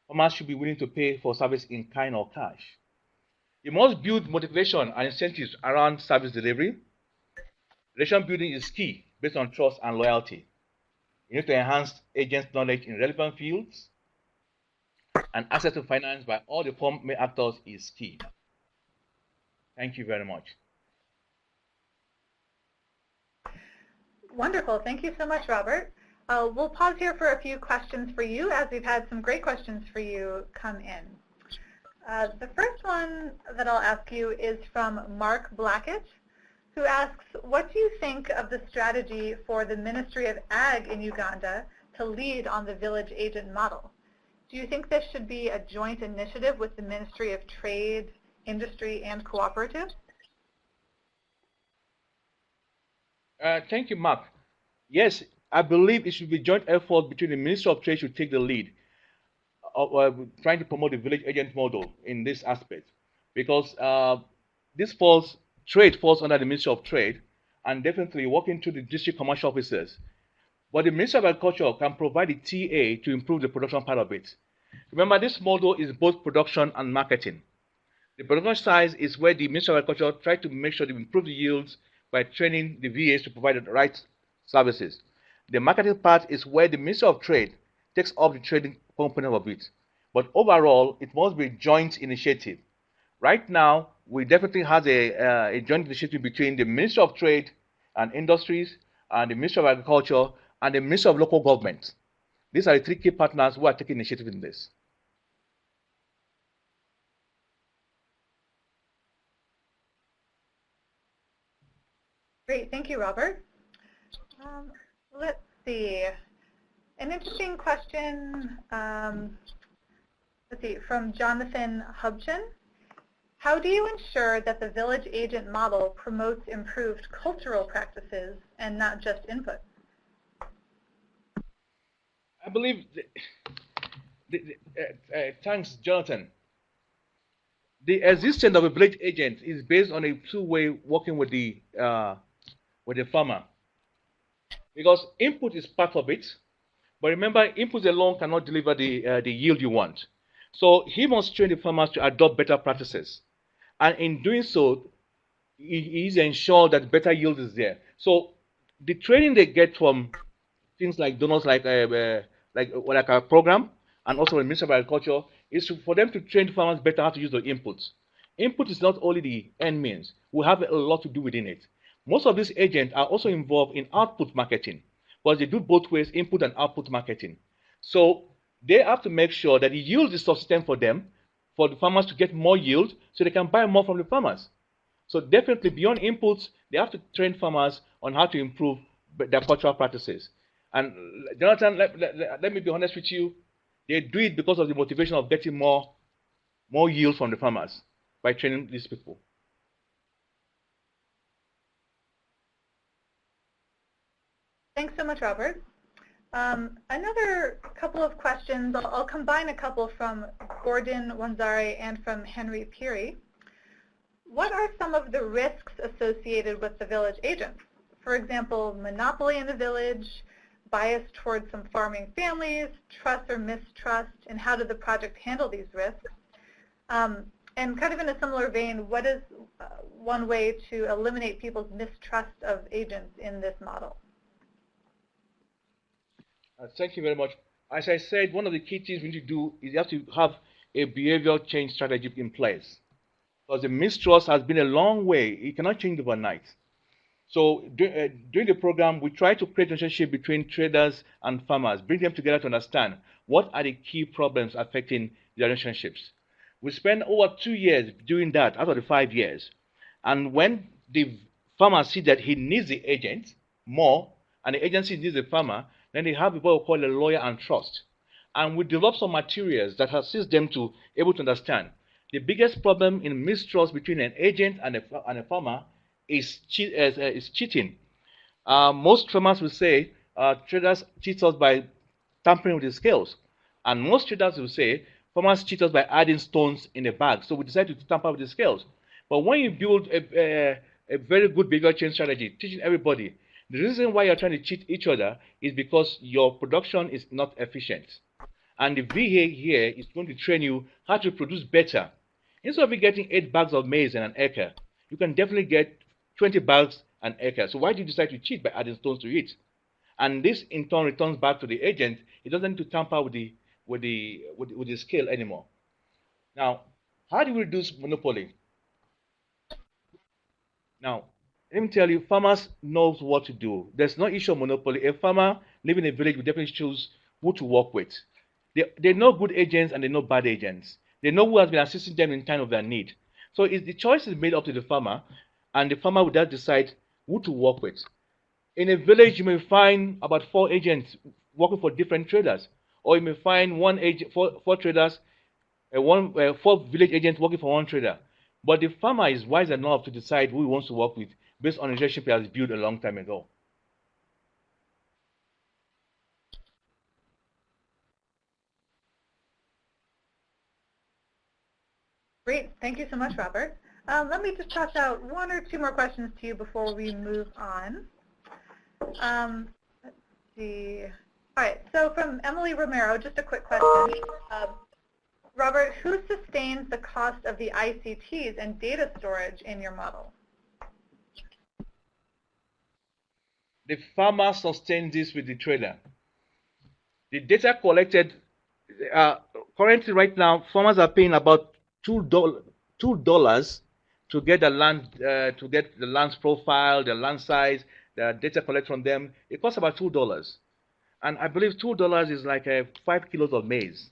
Farmers should be willing to pay for service in kind or cash. You must build motivation and incentives around service delivery. Relation building is key based on trust and loyalty. You need to enhance agents' knowledge in relevant fields, and access to finance by all the four main actors is key. Thank you very much. Wonderful. Thank you so much, Robert. Uh, we'll pause here for a few questions for you as we've had some great questions for you come in. Uh, the first one that I'll ask you is from Mark Blackett, who asks, what do you think of the strategy for the Ministry of Ag in Uganda to lead on the village agent model? Do you think this should be a joint initiative with the Ministry of Trade, Industry, and Cooperatives? Uh, thank you, Mark. Yes, I believe it should be a joint effort between the Ministry of Trade should take the lead of uh, trying to promote the village agent model in this aspect because uh, this falls, trade falls under the Ministry of Trade and definitely working to the district commercial officers. But the Ministry of Agriculture can provide the TA to improve the production part of it. Remember, this model is both production and marketing. The production side is where the Ministry of Agriculture tries to make sure they improve the yields by training the VAs to provide the right services. The marketing part is where the Ministry of Trade takes up the trading component of it. But overall, it must be a joint initiative. Right now, we definitely have a, uh, a joint initiative between the Ministry of Trade and Industries and the Ministry of Agriculture and the Ministry of Local Government. These are the three key partners who are taking initiative in this. Great, thank you, Robert. Um, let's see. An interesting question, um, let's see, from Jonathan Hubchin. How do you ensure that the village agent model promotes improved cultural practices and not just input? I believe, the, the, uh, uh, thanks, Jonathan. The existence of a village agent is based on a two-way working with the uh, with the farmer, because input is part of it, but remember, input alone cannot deliver the, uh, the yield you want. So he must train the farmers to adopt better practices. And in doing so, he is ensured that better yield is there. So the training they get from things like donors like uh, uh, like like our program and also the Ministry of Agriculture is for them to train farmers better how to use the inputs. Input is not only the end means. We have a lot to do within it. Most of these agents are also involved in output marketing but they do both ways, input and output marketing. So they have to make sure that the yield is sufficient for them, for the farmers to get more yield, so they can buy more from the farmers. So definitely beyond inputs, they have to train farmers on how to improve their cultural practices. And Jonathan, let, let, let me be honest with you, they do it because of the motivation of getting more, more yield from the farmers by training these people. Thanks so much, Robert. Um, another couple of questions, I'll, I'll, combine a couple from Gordon Wanzare and from Henry Peary. What are some of the risks associated with the village agents? For example, monopoly in the village, bias towards some farming families, trust or mistrust, and how did the project handle these risks? Um, and kind of in a similar vein, what is uh, one way to eliminate people's mistrust of agents in this model? Uh, thank you very much. As I said, one of the key things we need to do is you have to have a behavioral change strategy in place. Because the mistrust has been a long way. It cannot change overnight. So uh, during the program, we try to create a relationship between traders and farmers, bring them together to understand what are the key problems affecting their relationships. We spend over two years doing that out of the five years. And when the farmer sees that he needs the agent more, and the agency needs the farmer, then they have what we call a lawyer and trust. And we develop some materials that assist them to able to understand. The biggest problem in mistrust between an agent and a, and a farmer is, cheat, uh, is cheating. Uh, most farmers will say uh, traders cheat us by tampering with the scales. And most traders will say farmers cheat us by adding stones in the bag. So we decided to tamper with the scales. But when you build a, a, a very good behavior change strategy, teaching everybody, the reason why you're trying to cheat each other is because your production is not efficient. And the VA here is going to train you how to produce better. Instead of getting 8 bags of maize in an acre, you can definitely get 20 bags an acre. So why do you decide to cheat by adding stones to it? And this in turn returns back to the agent. He doesn't need to tamper with the with the with, with the scale anymore. Now, how do we reduce monopoly? Now, let me tell you, farmers knows what to do. There's no issue of monopoly. A farmer living in a village will definitely choose who to work with. They, they know good agents and they know bad agents. They know who has been assisting them in time of their need. So the choice is made up to the farmer, and the farmer will just decide who to work with. In a village, you may find about four agents working for different traders, or you may find one agent, four, four traders, uh, one uh, four village agents working for one trader. But the farmer is wise enough to decide who he wants to work with based on a relationship he has built a long time ago. Great. Thank you so much, Robert. Um, let me just toss out one or two more questions to you before we move on. Um, let's see. All right, so from Emily Romero, just a quick question. Uh, Robert, who sustains the cost of the ICTs and data storage in your model? The farmer sustains this with the trader. The data collected, uh, currently right now, farmers are paying about $2, $2 to get the land, uh, to get the land's profile, the land size, the data collected from them, it costs about two dollars, and I believe two dollars is like uh, five kilos of maize.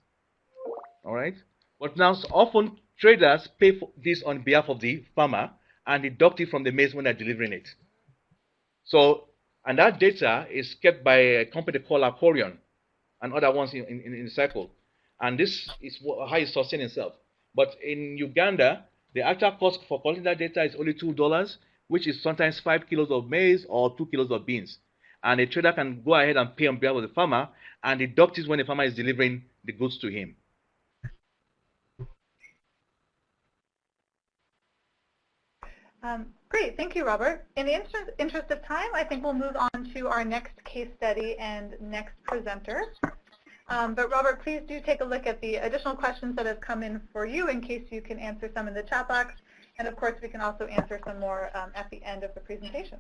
All right, but now so often traders pay for this on behalf of the farmer and deduct it from the maize when they're delivering it. So, and that data is kept by a company called Akorion and other ones in, in, in the cycle. And this is how it sustains itself. But in Uganda, the actual cost for collecting that data is only $2, which is sometimes 5 kilos of maize or 2 kilos of beans. And a trader can go ahead and pay on behalf of the farmer and deduct it when the farmer is delivering the goods to him. Um, great, thank you, Robert. In the interest, interest of time, I think we'll move on to our next case study and next presenter. Um, but Robert, please do take a look at the additional questions that have come in for you in case you can answer some in the chat box. And of course, we can also answer some more um, at the end of the presentation.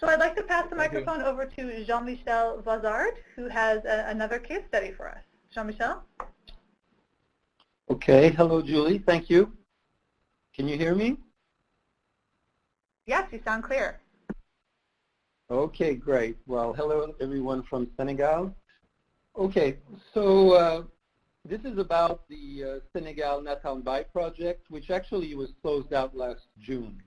So I'd like to pass the Thank microphone you. over to Jean-Michel Voisard, who has a, another case study for us. Jean-Michel? Okay. Hello, Julie. Thank you. Can you hear me? Yes, you sound clear. Okay, great. Well, hello, everyone from Senegal. Okay, so uh, this is about the uh, Senegal Naatal Mbay project, which actually was closed out last June.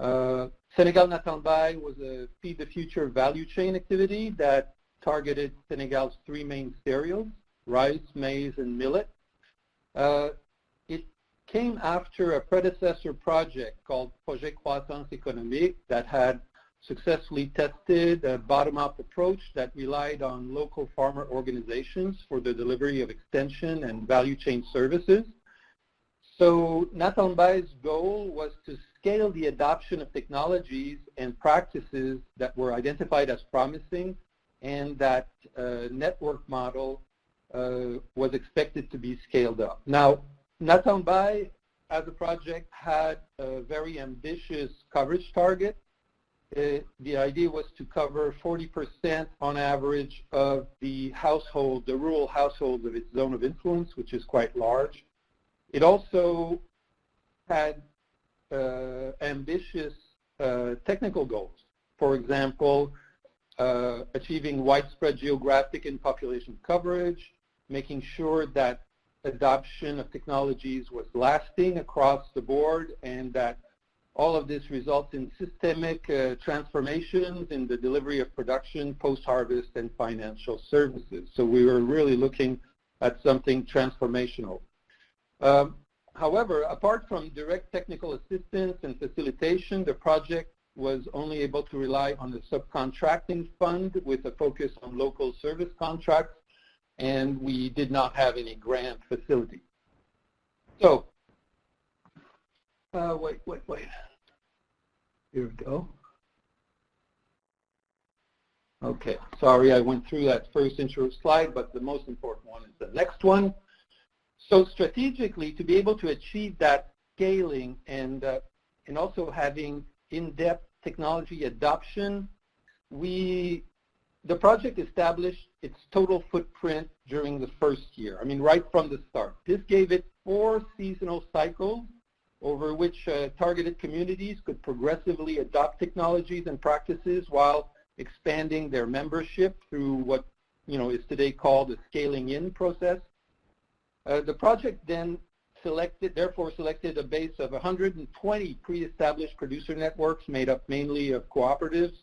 Uh, Senegal Naatal Mbay was a Feed the Future value chain activity that targeted Senegal's three main cereals, rice, maize, and millet. Uh, it came after a predecessor project called Projet Croissance Économique that had successfully tested a bottom-up approach that relied on local farmer organizations for the delivery of extension and value chain services. So Naatal goal was to scale the adoption of technologies and practices that were identified as promising and that uh, network model uh, was expected to be scaled up. Now, Naatal as a project had a very ambitious coverage target the idea was to cover 40% on average of the household, the rural households of its zone of influence, which is quite large. It also had uh, ambitious uh, technical goals. For example, uh, achieving widespread geographic and population coverage, making sure that adoption of technologies was lasting across the board and that all of this results in systemic uh, transformations in the delivery of production, post-harvest, and financial services. So we were really looking at something transformational. Um, however, apart from direct technical assistance and facilitation, the project was only able to rely on the subcontracting fund with a focus on local service contracts, and we did not have any grant facility. So uh, wait, wait, wait. Here we go. Okay, sorry I went through that first intro slide, but the most important one is the next one. So strategically, to be able to achieve that scaling and, uh, and also having in-depth technology adoption, we, the project established its total footprint during the first year, I mean right from the start. This gave it four seasonal cycles over which uh, targeted communities could progressively adopt technologies and practices while expanding their membership through what you know is today called the scaling in process. Uh, the project then selected, therefore selected a base of 120 pre-established producer networks made up mainly of cooperatives,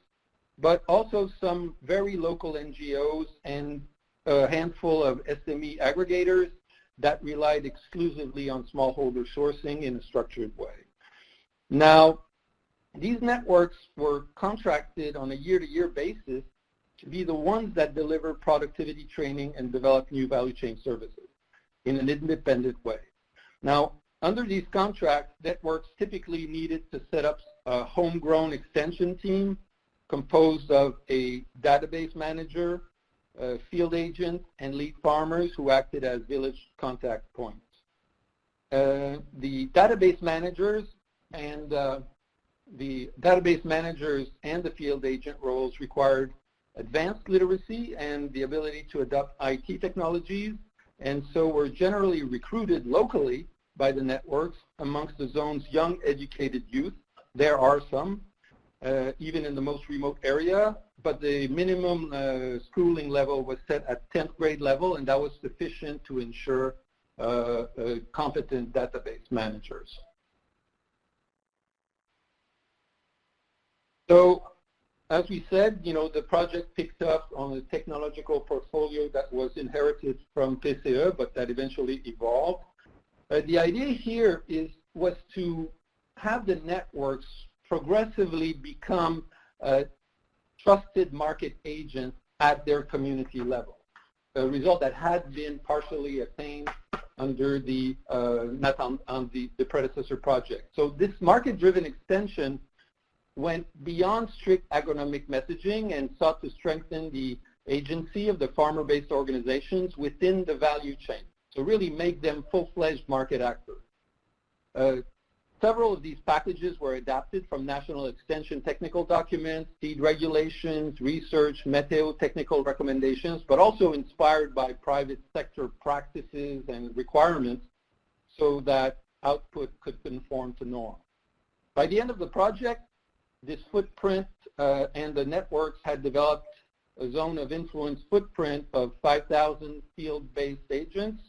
but also some very local NGOs and a handful of SME aggregators that relied exclusively on smallholder sourcing in a structured way. Now, these networks were contracted on a year-to-year -year basis to be the ones that deliver productivity training and develop new value chain services in an independent way. Now, under these contracts, networks typically needed to set up a homegrown extension team composed of a database manager, field agents and lead farmers who acted as village contact points. Uh, the database managers and uh, the database managers and the field agent roles required advanced literacy and the ability to adopt IT technologies and so were generally recruited locally by the networks amongst the zone's young educated youth. There are some, uh, even in the most remote area, but the minimum uh, schooling level was set at 10th grade level, and that was sufficient to ensure uh, uh, competent database managers. So as we said, you know, the project picked up on a technological portfolio that was inherited from PCE, but that eventually evolved. Uh, the idea here is was to have the networks progressively become uh, trusted market agents at their community level, a result that had been partially attained under the uh, not on, on the, the predecessor project. So this market-driven extension went beyond strict agronomic messaging and sought to strengthen the agency of the farmer-based organizations within the value chain. So really make them full-fledged market actors. Uh, Several of these packages were adapted from National Extension technical documents, seed regulations, research, meteo technical recommendations, but also inspired by private sector practices and requirements so that output could conform to norm. By the end of the project, this footprint uh, and the networks had developed a zone of influence footprint of 5,000 field-based agents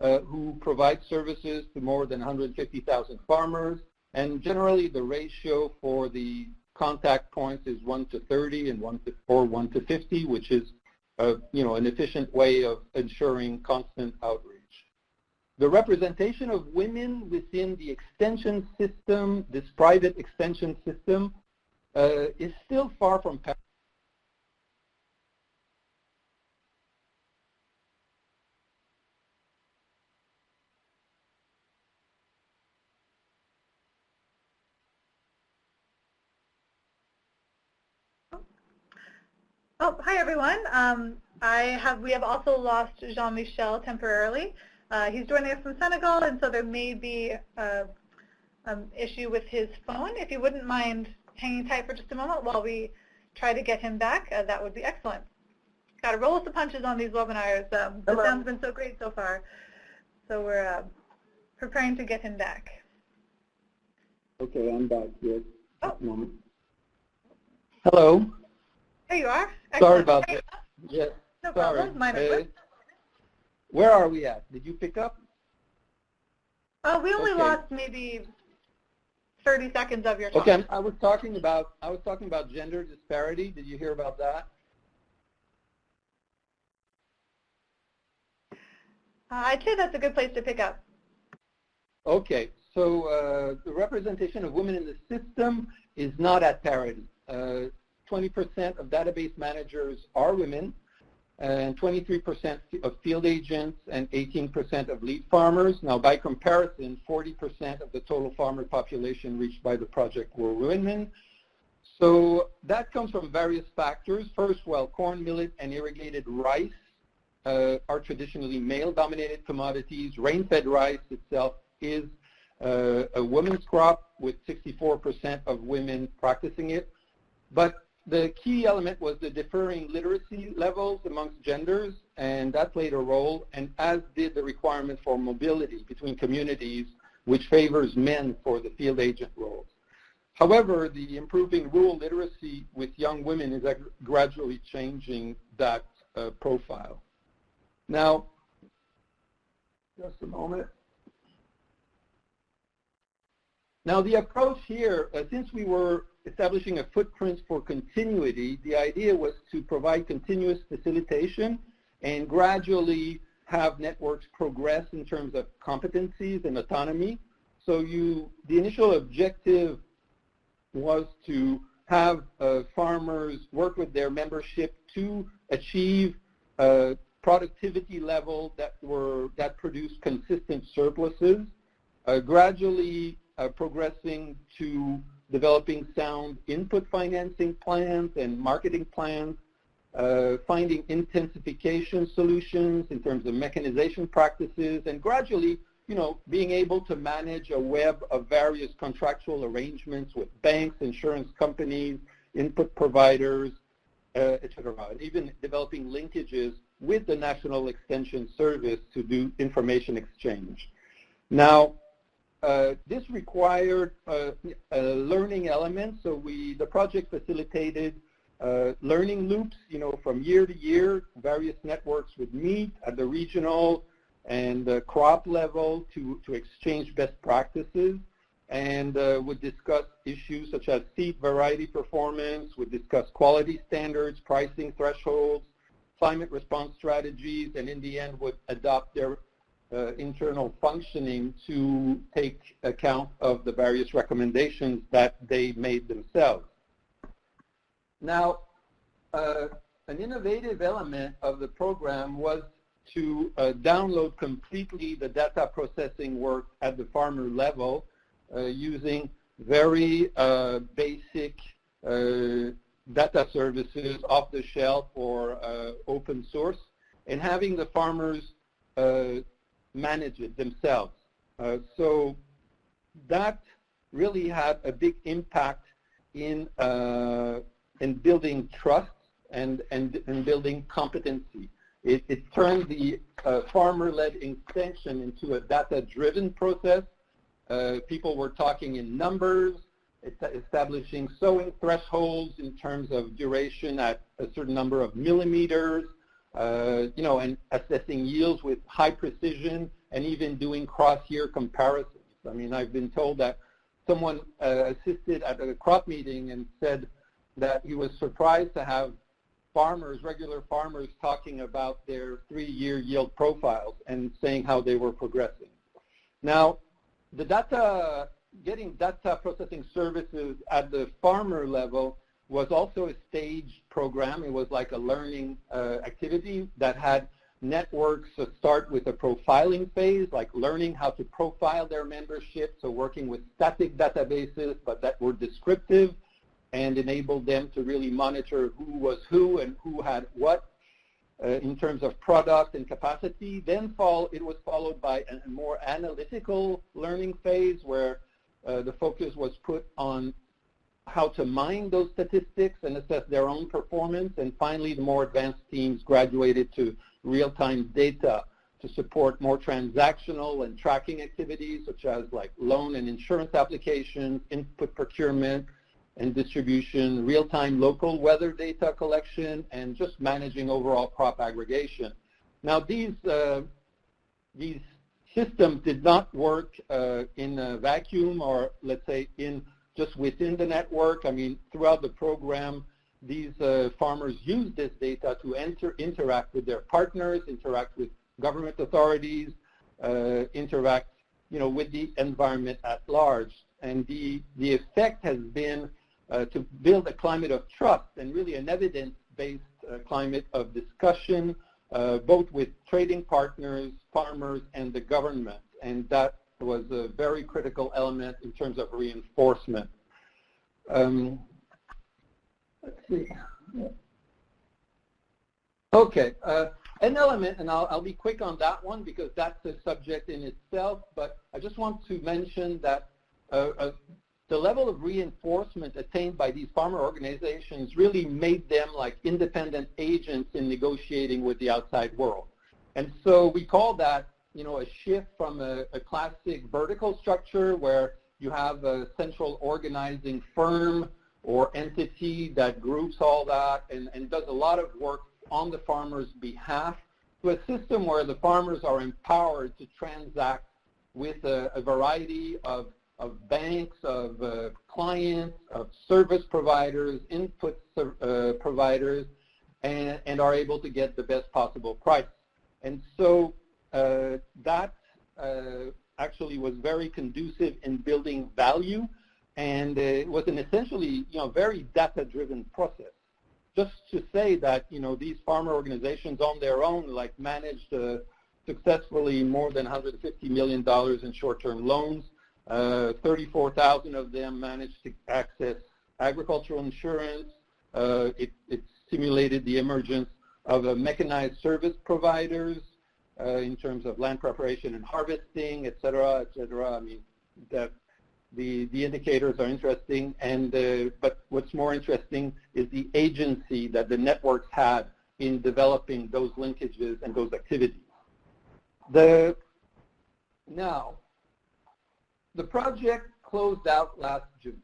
who provide services to more than 150,000 farmers. And generally, the ratio for the contact points is 1 to 30 and 1 to, or 1 to 50, which is uh, you know, an efficient way of ensuring constant outreach. The representation of women within the extension system, this private extension system, uh, is still far from Oh, hi everyone. Um, I have we have also lost Jean-Michel temporarily. Uh, he's joining us from Senegal, and so there may be an um, issue with his phone. If you wouldn't mind hanging tight for just a moment while we try to get him back, uh, that would be excellent. Got to roll with the punches on these webinars. Um, the sound's been so great so far. So we're uh, preparing to get him back. Okay, I'm back. Yes. Oh. Moment. Hello. There you are. Excellent. Sorry about that. Yes. No Sorry. problem. Mine uh, where are we at? Did you pick up? Oh, we only okay. lost maybe 30 seconds of your time. Okay, I was talking about I was talking about gender disparity. Did you hear about that? Uh, I'd say that's a good place to pick up. Okay, so uh, the representation of women in the system is not at parity. 20% uh, of database managers are women, and 23% of field agents and 18% of lead farmers. Now, by comparison, 40% of the total farmer population reached by the project were women. So that comes from various factors. First, well, corn, millet, and irrigated rice uh, are traditionally male-dominated commodities. Rain-fed rice itself is uh, a women's crop with 64% of women practicing it. But the key element was the differing literacy levels amongst genders, and that played a role, and as did the requirement for mobility between communities, which favors men for the field agent roles. However, the improving rural literacy with young women is gradually changing that uh, profile. Now, just a moment. Now the approach here, uh, since we were establishing a footprint for continuity, the idea was to provide continuous facilitation and gradually have networks progress in terms of competencies and autonomy. So you, the initial objective was to have uh, farmers work with their membership to achieve a productivity level that were that produced consistent surpluses. Uh, gradually uh, progressing to developing sound input financing plans and marketing plans, uh, finding intensification solutions in terms of mechanization practices, and gradually, you know, being able to manage a web of various contractual arrangements with banks, insurance companies, input providers, uh, et cetera, even developing linkages with the National Extension Service to do information exchange. Now, uh, this required uh, a learning element, so we the project facilitated uh, learning loops. You know, from year to year, various networks would meet at the regional and the crop level to to exchange best practices, and uh, would discuss issues such as seed variety performance. Would discuss quality standards, pricing thresholds, climate response strategies, and in the end would adopt their uh, internal functioning to take account of the various recommendations that they made themselves. Now, uh, an innovative element of the program was to uh, download completely the data processing work at the farmer level uh, using very uh, basic uh, data services off the shelf or open source and having the farmers manage it themselves. Uh, so that really had a big impact in, uh, in building trust and, and, and building competency. It, it turned the uh, farmer-led extension into a data-driven process. Uh, people were talking in numbers, establishing sowing thresholds in terms of duration at a certain number of millimeters, you know, and assessing yields with high precision and even doing cross-year comparisons. I mean, I've been told that someone uh, assisted at a crop meeting and said that he was surprised to have farmers, regular farmers, talking about their three-year yield profiles and saying how they were progressing. Now, the data, getting data processing services at the farmer level was also a staged program. It was like a learning uh, activity that had networks start with a profiling phase, like learning how to profile their membership, so working with static databases, but that were descriptive and enabled them to really monitor who was who and who had what uh, in terms of product and capacity. Then fall, it was followed by a more analytical learning phase where uh, the focus was put on how to mine those statistics and assess their own performance. And finally, the more advanced teams graduated to real-time data to support more transactional and tracking activities such as like loan and insurance applications, input procurement and distribution, real-time local weather data collection, and just managing overall crop aggregation. Now these, uh, these system did not work uh, in a vacuum or let's say in just within the network. I mean, throughout the program, these uh, farmers use this data to enter, interact with their partners, interact with government authorities, uh, interact, you know, with the environment at large. And the, the effect has been uh, to build a climate of trust and really an evidence-based uh, climate of discussion, uh, both with trading partners, farmers, and the government. And that was a very critical element in terms of reinforcement. Um, let's see. Okay, uh, an element, and I'll, I'll, be quick on that one because that's a subject in itself, but I just want to mention that uh, uh, the level of reinforcement attained by these farmer organizations really made them like independent agents in negotiating with the outside world. And so we call that, you know, a shift from a, a classic vertical structure where you have a central organizing firm or entity that groups all that and, and does a lot of work on the farmer's behalf to a system where the farmers are empowered to transact with a, a variety of, of banks, of uh, clients, of service providers, input uh, providers, and, and, are able to get the best possible price. And so that uh, actually was very conducive in building value and it was an essentially you know very data-driven process. Just to say that you know these farmer organizations on their own like managed uh, successfully more than 150 million dollars in short-term loans. Uh, 34,000 of them managed to access agricultural insurance. Uh, it, it, stimulated the emergence of mechanized service providers uh, in terms of land preparation and harvesting, et cetera, et cetera. I mean, the, the, the indicators are interesting, and uh, but what's more interesting is the agency that the networks had in developing those linkages and those activities. The, now, the project closed out last June.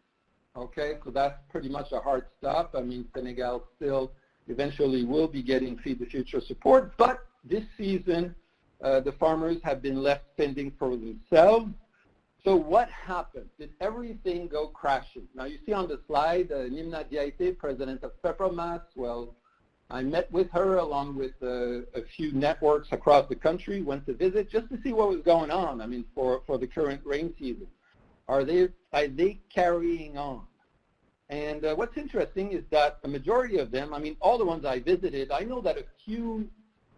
Okay, so that's pretty much a hard stop. I mean, Senegal still eventually will be getting Feed the Future support, but this season uh, the farmers have been left fending for themselves. So what happened? Did everything go crashing? Now you see on the slide, uh, Nimna Diaité, president of FEPROMAS. Well, I met with her along with uh, a few networks across the country, went to visit just to see what was going on, I mean, for, for the current rain season. Are they, are they carrying on? And uh, what's interesting is that the majority of them, I mean, all the ones I visited, I know that a few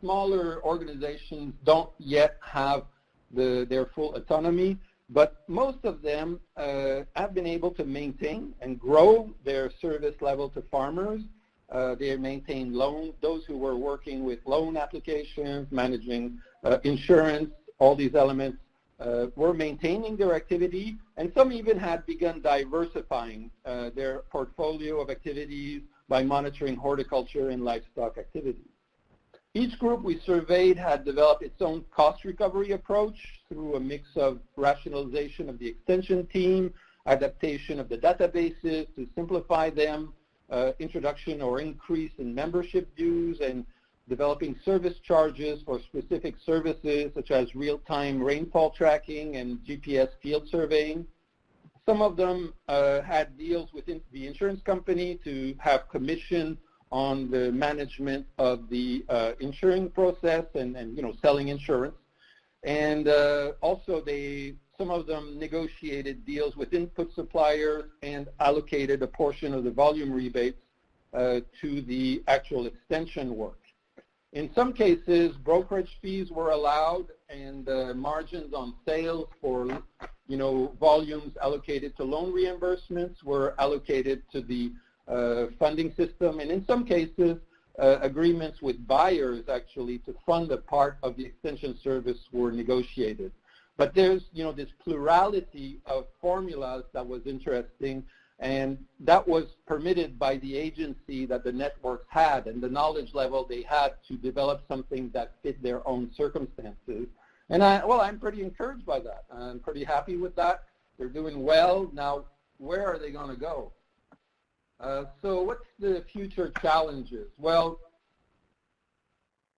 smaller organizations don't yet have the, their full autonomy, but most of them uh, have been able to maintain and grow their service level to farmers. Uh, they maintain loans, those who were working with loan applications, managing uh, insurance, all these elements uh, were maintaining their activity, and some even had begun diversifying uh, their portfolio of activities by monitoring horticulture and livestock activities. Each group we surveyed had developed its own cost recovery approach through a mix of rationalization of the extension team, adaptation of the databases to simplify them, uh, introduction or increase in membership dues, and developing service charges for specific services such as real-time rainfall tracking and GPS field surveying. Some of them uh, had deals with the insurance company to have commission on the management of the uh, insuring process and, and, you know, selling insurance. And uh, also they, some of them negotiated deals with input suppliers and allocated a portion of the volume rebates uh, to the actual extension work. In some cases, brokerage fees were allowed and uh, margins on sales for, you know, volumes allocated to loan reimbursements were allocated to the funding system, and in some cases, uh, agreements with buyers actually to fund a part of the extension service were negotiated. But there's, you know, this plurality of formulas that was interesting, and that was permitted by the agency that the networks had and the knowledge level they had to develop something that fit their own circumstances. And I, well, I'm pretty encouraged by that. I'm pretty happy with that. They're doing well. Now, where are they going to go? Uh, so what's the future challenges? Well,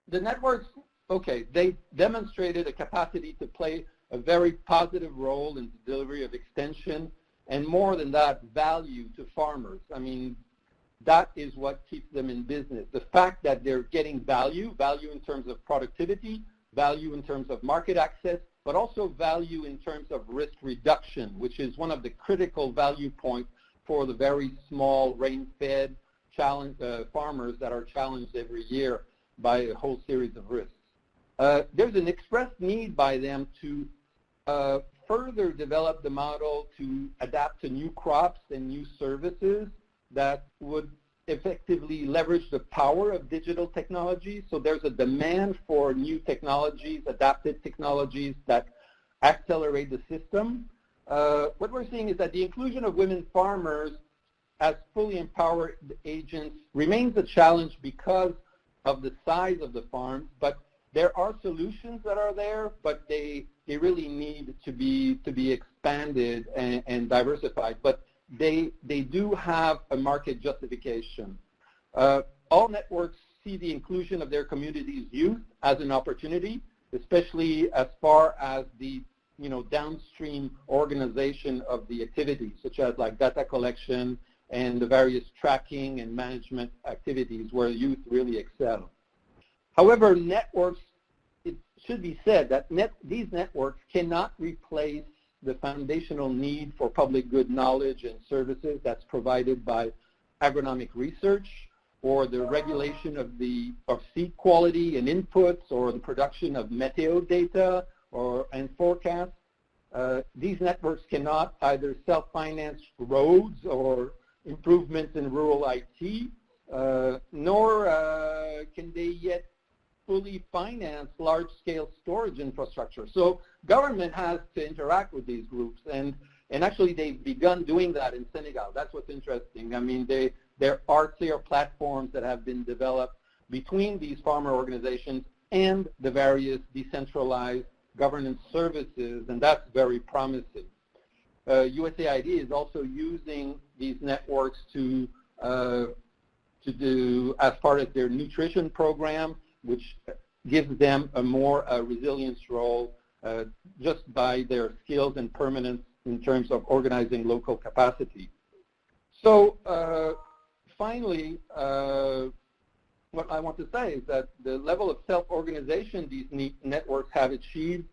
the networks okay, they demonstrated a capacity to play a very positive role in the delivery of extension and more than that, value to farmers. I mean, that is what keeps them in business. The fact that they're getting value, value in terms of productivity, value in terms of market access, but also value in terms of risk reduction, which is one of the critical value points for the very small rain-fed uh, farmers that are challenged every year by a whole series of risks. Uh, there's an expressed need by them to uh, further develop the model to adapt to new crops and new services that would effectively leverage the power of digital technology. So there's a demand for new technologies, adapted technologies that accelerate the system. Uh, what we're seeing is that the inclusion of women farmers as fully empowered agents remains a challenge because of the size of the farm, but there are solutions that are there, but they, they really need to be, to be expanded and, and diversified. But they, they do have a market justification. Uh, all networks see the inclusion of their community's youth as an opportunity, especially as far as the you know, downstream organization of the activities, such as like data collection and the various tracking and management activities where youth really excel. However, networks, it should be said that net, these networks cannot replace the foundational need for public good knowledge and services that's provided by agronomic research or the regulation of the of seed quality and inputs or the production of meteo data or and forecasts. Uh, these networks cannot either self-finance roads or improvements in rural IT, uh, nor uh, can they yet fully finance large-scale storage infrastructure. So government has to interact with these groups, and and actually they've begun doing that in Senegal. That's what's interesting. I mean, they, there are clear platforms that have been developed between these farmer organizations and the various decentralized governance services, and that's very promising. Uh, USAID is also using these networks to uh, to do as part of their nutrition program which gives them a more uh, resilience role uh, just by their skills and permanence in terms of organizing local capacity. So uh, finally, uh, what I want to say is that the level of self-organization these networks have achieved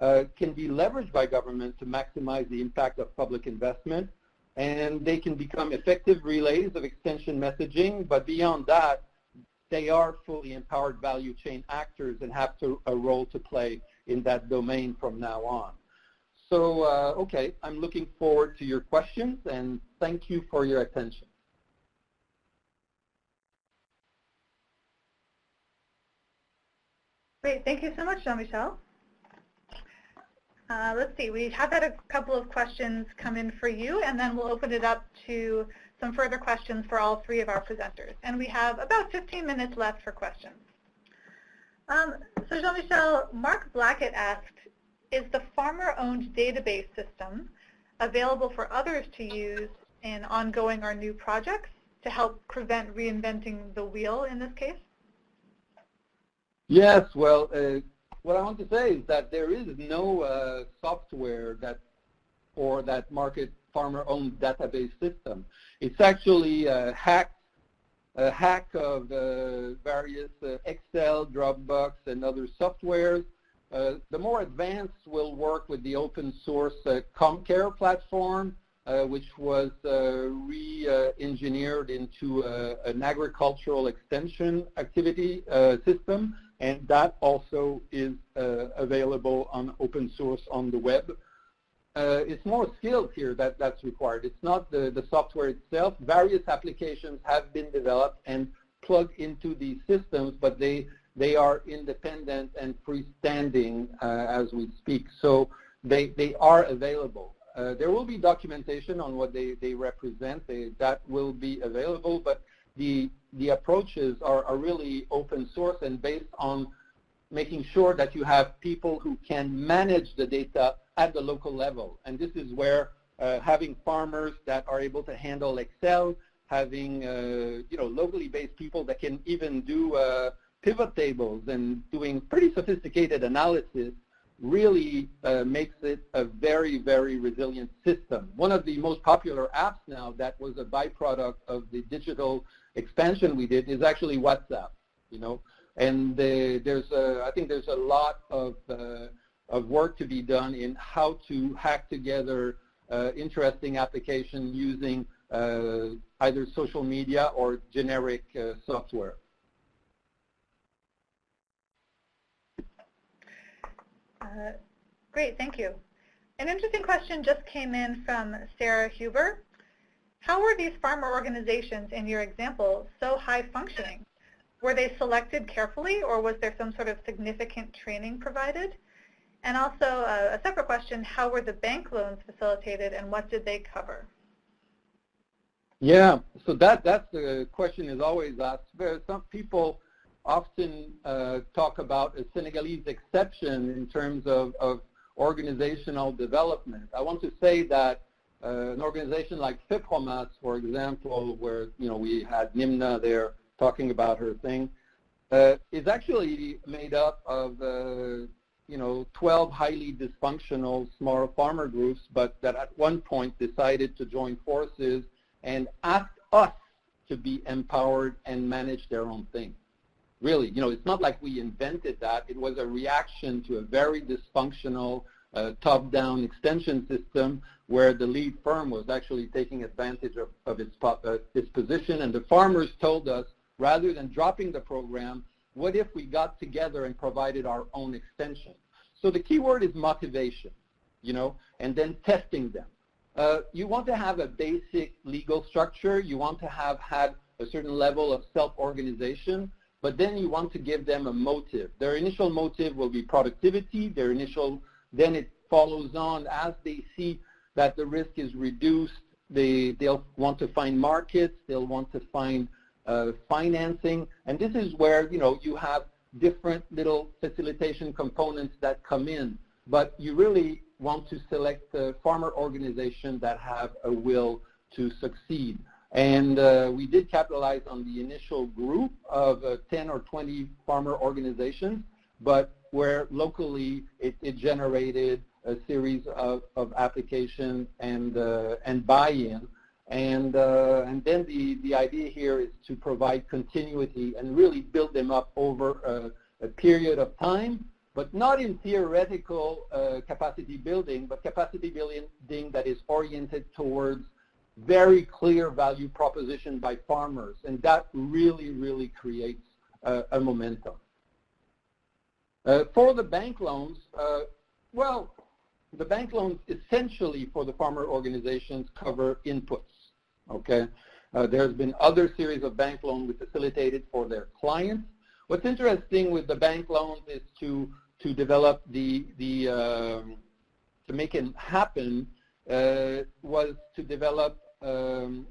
uh, can be leveraged by government to maximize the impact of public investment and they can become effective relays of extension messaging, but beyond that, they are fully empowered value chain actors and have to, a role to play in that domain from now on. So, uh, okay, I'm looking forward to your questions and thank you for your attention. Great, thank you so much, Jean-Michel. Uh, let's see, we have had a couple of questions come in for you, and then we'll open it up to some further questions for all three of our presenters. And we have about 15 minutes left for questions. Um, so Jean-Michel, Mark Blackett asked, is the farmer-owned database system available for others to use in ongoing or new projects to help prevent reinventing the wheel in this case? Yes, well, uh, what I want to say is that there is no uh, software that or that market farmer-owned database system. It's actually a hack, a hack of uh, various uh, Excel, Dropbox, and other softwares. Uh, the more advanced will work with the open source uh, CommCare platform, which was re-engineered into an agricultural extension activity system, and that also is available on open source on the web uh, it's more skills here that, that's required. It's not the, the software itself. Various applications have been developed and plugged into these systems, but they, they are independent and freestanding uh, as we speak. So they, they are available. Uh, there will be documentation on what they, they represent. They, that will be available, but the, the approaches are, are really open source and based on making sure that you have people who can manage the data at the local level. And this is where uh, having farmers that are able to handle Excel, having uh, you know locally based people that can even do uh, pivot tables and doing pretty sophisticated analysis really uh, makes it a very, very resilient system. One of the most popular apps now that was a byproduct of the digital expansion we did is actually WhatsApp, you know. And there's, a, I think there's a lot of, uh, of work to be done in how to hack together uh, interesting application using uh, either social media or generic uh, software. Uh, great, thank you. An interesting question just came in from Sarah Huber. How were these farmer organizations in your example so high functioning? Were they selected carefully or was there some sort of significant training provided? And also uh, a separate question, how were the bank loans facilitated and what did they cover? Yeah, so that that's the question is always asked. Some people often uh, talk about a Senegalese exception in terms of, of organizational development. I want to say that an organization like FEPROMAS, for example, where you know we had Nimna there talking about her thing, uh, is actually made up of uh, you know 12 highly dysfunctional small farmer groups, but that at one point decided to join forces and ask us to be empowered and manage their own thing really, you know, it's not like we invented that. It was a reaction to a very dysfunctional uh, top-down extension system where the lead firm was actually taking advantage of, of its, uh, its position. And the farmers told us, rather than dropping the program, what if we got together and provided our own extension? So the key word is motivation, you know, and then testing them. Uh, you want to have a basic legal structure. You want to have had a certain level of self-organization but then you want to give them a motive. Their initial motive will be productivity. Their initial, then it follows on as they see that the risk is reduced. They, they'll want to find markets. They'll want to find uh, financing. And this is where, you know, you have different little facilitation components that come in. But you really want to select a farmer organization that have a will to succeed. And uh, we did capitalize on the initial group of uh, 10 or 20 farmer organizations, but where locally it, it generated a series of, of applications and, uh, and buy-in. And, uh, and then the, the idea here is to provide continuity and really build them up over a, a period of time, but not in theoretical uh, capacity building, but capacity building that is oriented towards very clear value proposition by farmers, and that really, really creates uh, a momentum. Uh, for the bank loans, uh, well, the bank loans essentially for the farmer organizations cover inputs, okay? Uh, there's been other series of bank loans we facilitated for their clients. What's interesting with the bank loans is to, to develop the, the um, to make it happen uh, was to develop um,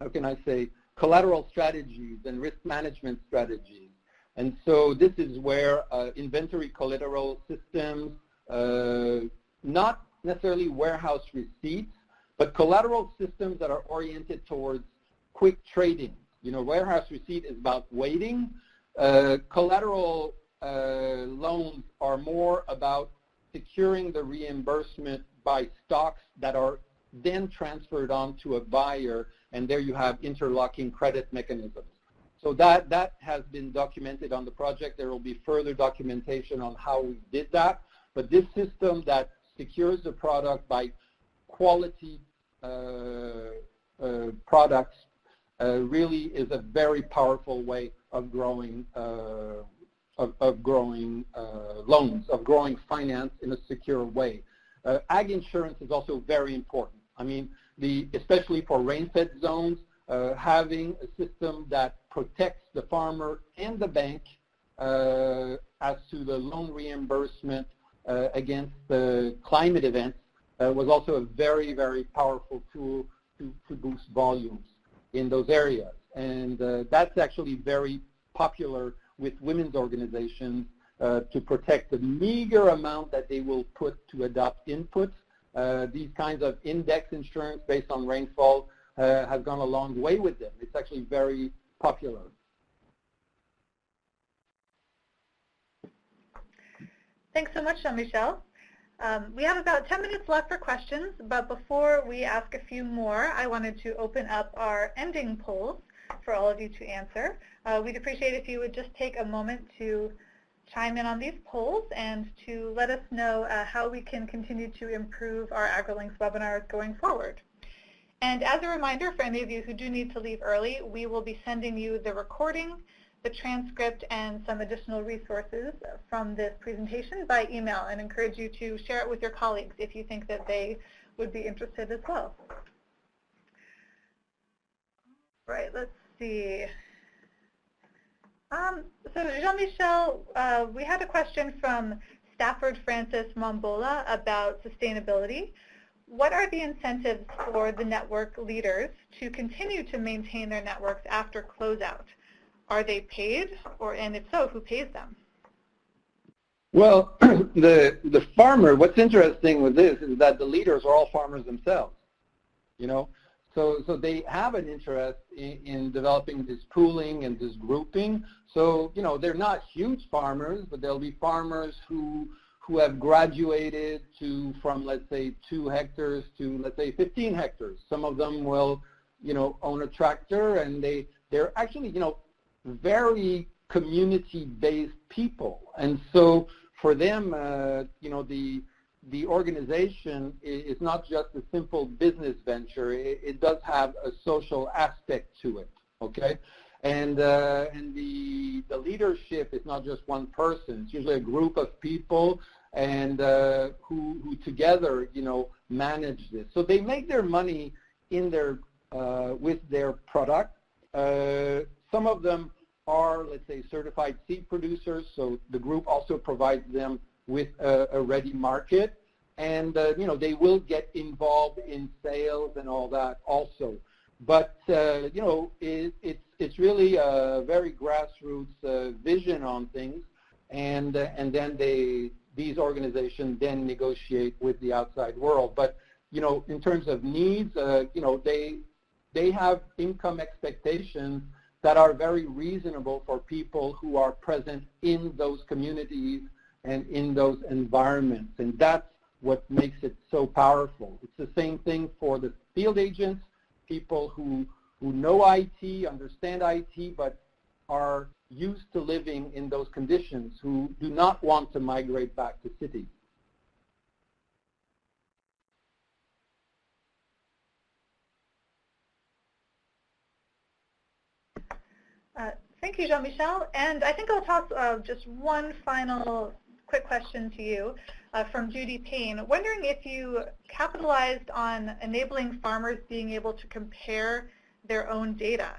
how can I say, collateral strategies and risk management strategies. And so this is where uh, inventory collateral systems, uh, not necessarily warehouse receipts, but collateral systems that are oriented towards quick trading. You know, warehouse receipt is about waiting. Uh, collateral uh, loans are more about securing the reimbursement by stocks that are then transferred on to a buyer, and there you have interlocking credit mechanisms. So that, that has been documented on the project. There will be further documentation on how we did that. But this system that secures the product by quality uh, uh, products uh, really is a very powerful way of growing of, of, growing loans, of growing finance in a secure way. Ag insurance is also very important. I mean, the, especially for rain-fed zones, uh, having a system that protects the farmer and the bank uh, as to the loan reimbursement against the climate events uh, was also a very, very powerful tool to, to boost volumes in those areas. And uh, that's actually very popular with women's organizations uh, to protect the meager amount that they will put to adopt inputs uh, these kinds of index insurance based on rainfall uh, has gone a long way with them. It's actually very popular. Thanks so much, Jean-Michel. Um, we have about 10 minutes left for questions, but before we ask a few more, I wanted to open up our ending polls for all of you to answer. Uh, we'd appreciate if you would just take a moment to chime in on these polls and to let us know uh, how we can continue to improve our AgriLinks webinars going forward. And as a reminder for any of you who do need to leave early, we will be sending you the recording, the transcript, and some additional resources from this presentation by email and encourage you to share it with your colleagues if you think that they would be interested as well. Right, let's see. Um, so Jean-Michel, uh, we had a question from Stafford Francis Mombola about sustainability. What are the incentives for the network leaders to continue to maintain their networks after closeout? Are they paid, or and if so, who pays them? Well, the the farmer. What's interesting with this is that the leaders are all farmers themselves. You know, so so they have an interest in, in developing this pooling and this grouping. So you know, they're not huge farmers, but they'll be farmers who who have graduated to from let's say two hectares to let's say 15 hectares. Some of them will, you know, own a tractor and they they're actually you know very community-based people, and so for them, uh, you know, the the organization is not just a simple business venture. It, it does have a social aspect to it. Okay, and uh, and the the leadership is not just one person. It's usually a group of people and uh, who, who together, you know, manage this. So they make their money in their, uh, with their product. Uh, some of them are, let's say, certified seed producers, so the group also provides them with a, a ready market. And, uh, you know, they will get involved in sales and all that also. But, uh, you know, it, it's, it's really a very grassroots uh, vision on things. And, and then they, these organizations then negotiate with the outside world. But you know, in terms of needs, uh, you know, they they have income expectations that are very reasonable for people who are present in those communities and in those environments. And that's what makes it so powerful. It's the same thing for the field agents, people who, who know IT, understand IT, but are used to living in those conditions who do not want to migrate back to cities. Uh, thank you, Jean-Michel. And I think I'll toss uh, just one final quick question to you uh, from Judy Payne. Wondering if you capitalized on enabling farmers being able to compare their own data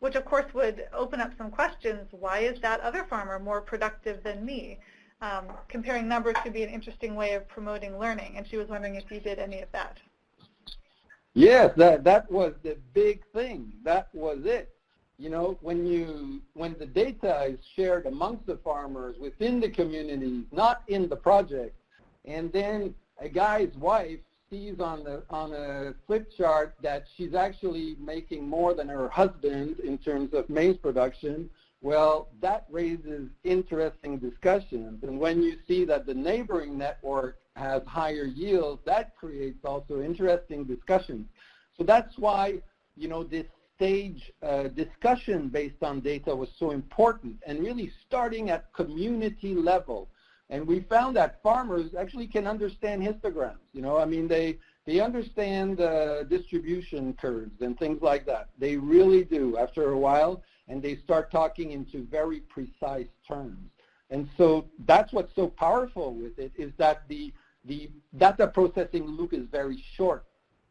which of course would open up some questions. Why is that other farmer more productive than me? Um, comparing numbers could be an interesting way of promoting learning, and she was wondering if you did any of that. Yes, that, that was the big thing. That was it. You know, when you when the data is shared amongst the farmers within the communities, not in the project, and then a guy's wife sees on the on a flip chart that she's actually making more than her husband in terms of maize production, well, that raises interesting discussions. And when you see that the neighboring network has higher yields, that creates also interesting discussions. So that's why, you know, this stage uh, discussion based on data was so important and really starting at community level and we found that farmers actually can understand histograms. You know, I mean, they they understand uh, distribution curves and things like that. They really do after a while, and they start talking into very precise terms. And so that's what's so powerful with it is that the the data processing loop is very short,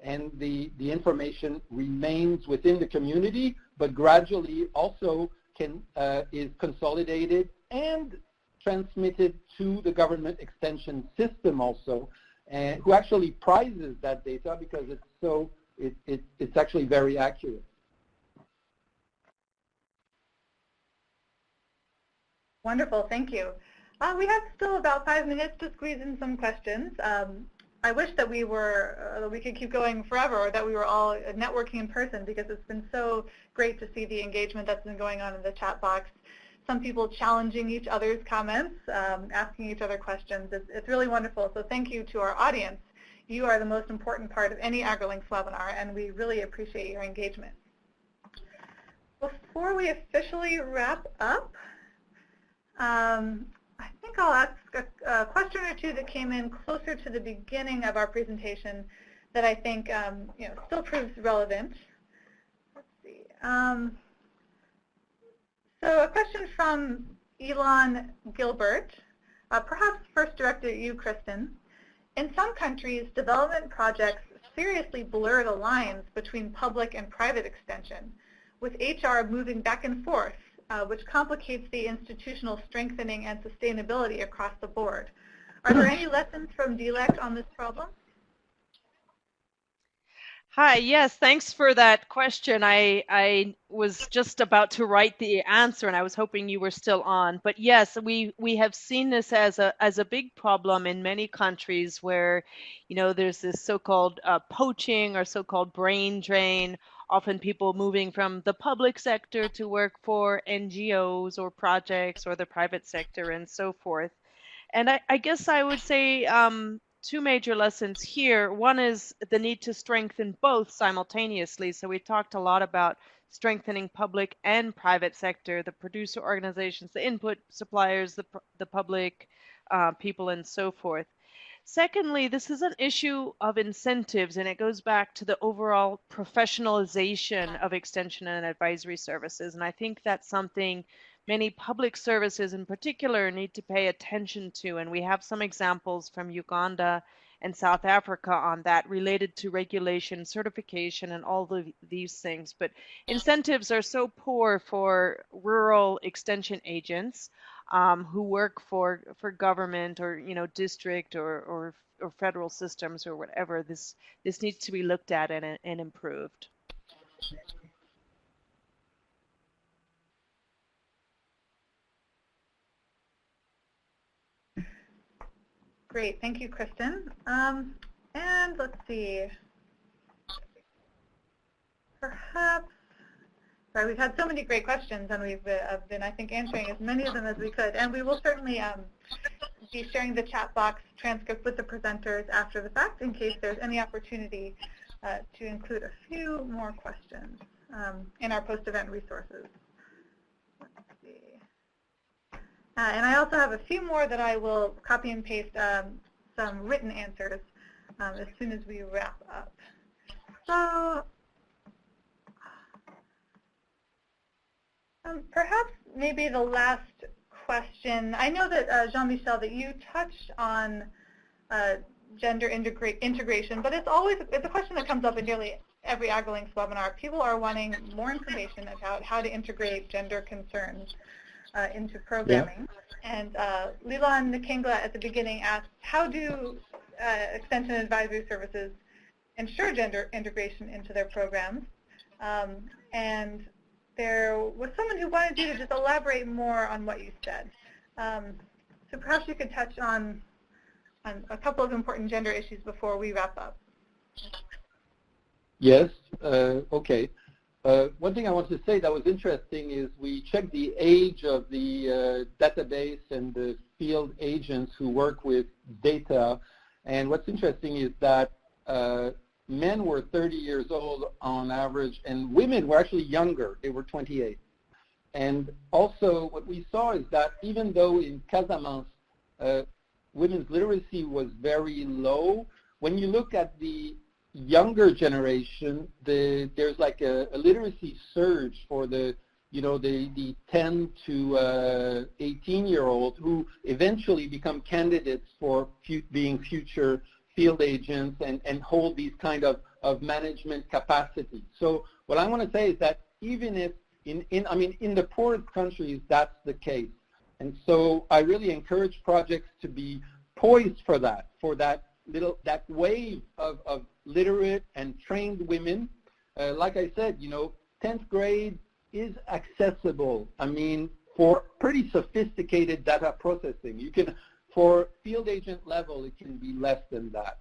and the the information remains within the community, but gradually also can uh, is consolidated and transmitted to the government extension system also, and who actually prizes that data because it's so it, it, it's actually very accurate. Wonderful, thank you. Uh, we have still about five minutes to squeeze in some questions. Um, I wish that we were uh, we could keep going forever, or that we were all networking in person because it's been so great to see the engagement that's been going on in the chat box. some people challenging each other's comments, um, asking each other questions. It's, it's really wonderful. So thank you to our audience. You are the most important part of any AgriLinks webinar, and we really appreciate your engagement. Before we officially wrap up, um, I think I'll ask a, a, question or two that came in closer to the beginning of our presentation that I think um, you know, still proves relevant. Let's see. Um, so a question from Elon Gilbert, uh, perhaps first directed at you, Kristin. In some countries, development projects seriously blur the lines between public and private extension, with HR moving back and forth uh, which complicates the institutional strengthening and sustainability across the board. Are there any lessons from DLEC on this problem? Hi, yes, thanks for that question. I, I was just about to write the answer and I was hoping you were still on. But yes, we, we have seen this as a, as a big problem in many countries where, you know, there's this so-called uh, poaching or so-called brain drain often people moving from the public sector to work for NGOs or projects or the private sector and so forth. And I, I guess I would say um, two major lessons here. One is the need to strengthen both simultaneously. So we talked a lot about strengthening public and private sector, the producer organizations, the input suppliers, the, the public uh, people, and so forth. Secondly, this is an issue of incentives, and it goes back to the overall professionalization of extension and advisory services. And I think that's something many public services in particular need to pay attention to. And we have some examples from Uganda and South Africa on that related to regulation, certification, and all of these things. But incentives are so poor for rural extension agents um, who work for for government or you know district or, or or federal systems or whatever. This this needs to be looked at and, and improved. Great, thank you, Kristin. Um, and let's see. Perhaps Sorry, we've had so many great questions, and we've uh, been, I think, answering as many of them as we could. And we will certainly um, be sharing the chat box transcript with the presenters after the fact in case there's any opportunity uh, to include a few more questions um, in our post-event resources. Uh, and I also have a few more that I will copy and paste um, some written answers um, as soon as we wrap up. So Um, perhaps maybe the last question. I know that, uh, Jean-Michel, that you touched on uh, gender integra integration, but it's always it's a question that comes up in nearly every AgriLinks webinar. People are wanting more information about how to integrate gender concerns uh, into programming. Yeah. And uh, Leland Nkengla at the beginning asked, how do uh, extension advisory services ensure gender integration into their programs? Um, and there was someone who wanted you to just elaborate more on what you said. Um, so perhaps you could touch on, on a couple of important gender issues before we wrap up. Yes, uh, okay. Uh, one thing I want to say that was interesting is we checked the age of the uh, database and the field agents who work with data. And what's interesting is that uh, men were 30 years old on average, and women were actually younger. They were 28. And also what we saw is that even though in Casamance, uh, women's literacy was very low, when you look at the younger generation, the, there's like a, a, literacy surge for the, you know, the, the 10 to uh, 18 year old who eventually become candidates for fu being future field agents and, and hold these kind of, of management capacity. So what I want to say is that even if in, in, I mean, in the poorest countries, that's the case. And so I really encourage projects to be poised for that, for that little, that wave of, of literate and trained women. Uh, like I said, you know, 10th grade is accessible. I mean, for pretty sophisticated data processing. You can for field agent level, it can be less than that.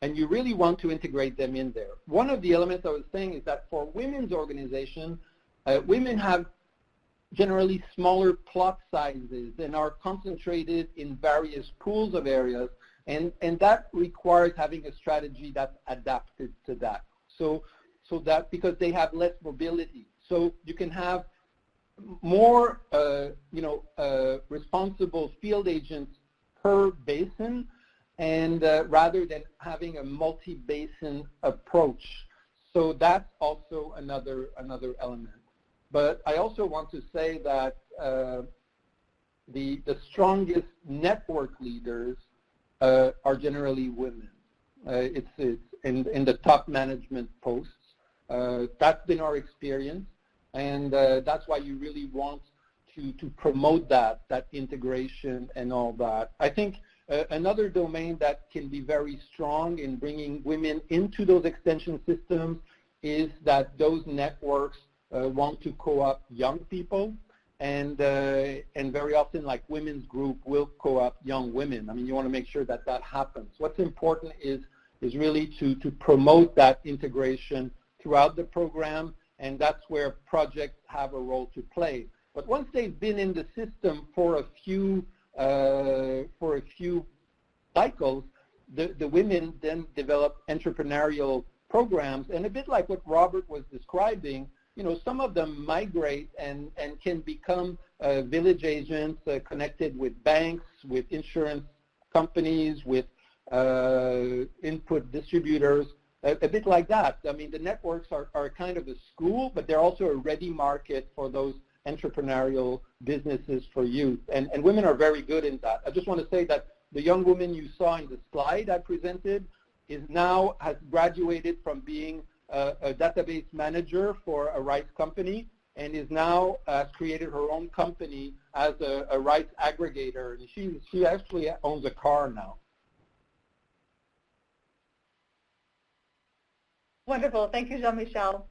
And you really want to integrate them in there. One of the elements I was saying is that for women's organization, uh, women have generally smaller plot sizes and are concentrated in various pools of areas. And, and that requires having a strategy that's adapted to that. So, so that because they have less mobility. So you can have more, uh, you know, uh, responsible field agents per basin and uh, rather than having a multi-basin approach. So that's also another, another element. But I also want to say that uh, the, the strongest network leaders uh, are generally women. Uh, it's, it's in, in the top management posts. Uh, that's been our experience, and uh, that's why you really want to, to promote that, that integration and all that. I think uh, another domain that can be very strong in bringing women into those extension systems is that those networks uh, want to co-opt young people and uh, and very often like women's group will co-opt young women. I mean, you want to make sure that that happens. What's important is is really to to promote that integration throughout the program, and that's where projects have a role to play. But once they've been in the system for a few uh, for a few cycles, the, the women then develop entrepreneurial programs, and a bit like what Robert was describing, you know, some of them migrate and, and can become uh, village agents uh, connected with banks, with insurance companies, with uh, input distributors, a, a, bit like that. I mean, the networks are, are kind of a school, but they're also a ready market for those entrepreneurial businesses for youth. And, and women are very good in that. I just want to say that the young woman you saw in the slide I presented is now has graduated from being a, a database manager for a rights company and is now uh, created her own company as a, a rights aggregator. And she, she actually owns a car now. Wonderful. Thank you, Jean-Michel.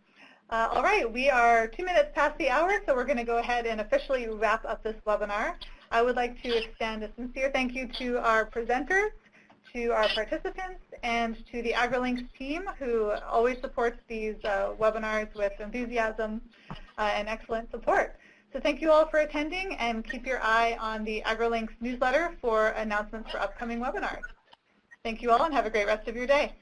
Uh, all right, we are two minutes past the hour, so we're going to go ahead and officially wrap up this webinar. I would like to extend a sincere thank you to our presenters, to our participants, and to the AgriLinks team who always supports these uh, webinars with enthusiasm uh, and excellent support. So thank you all for attending, and keep your eye on the AgriLinks newsletter for announcements for upcoming webinars. Thank you all, and have a great rest of your day.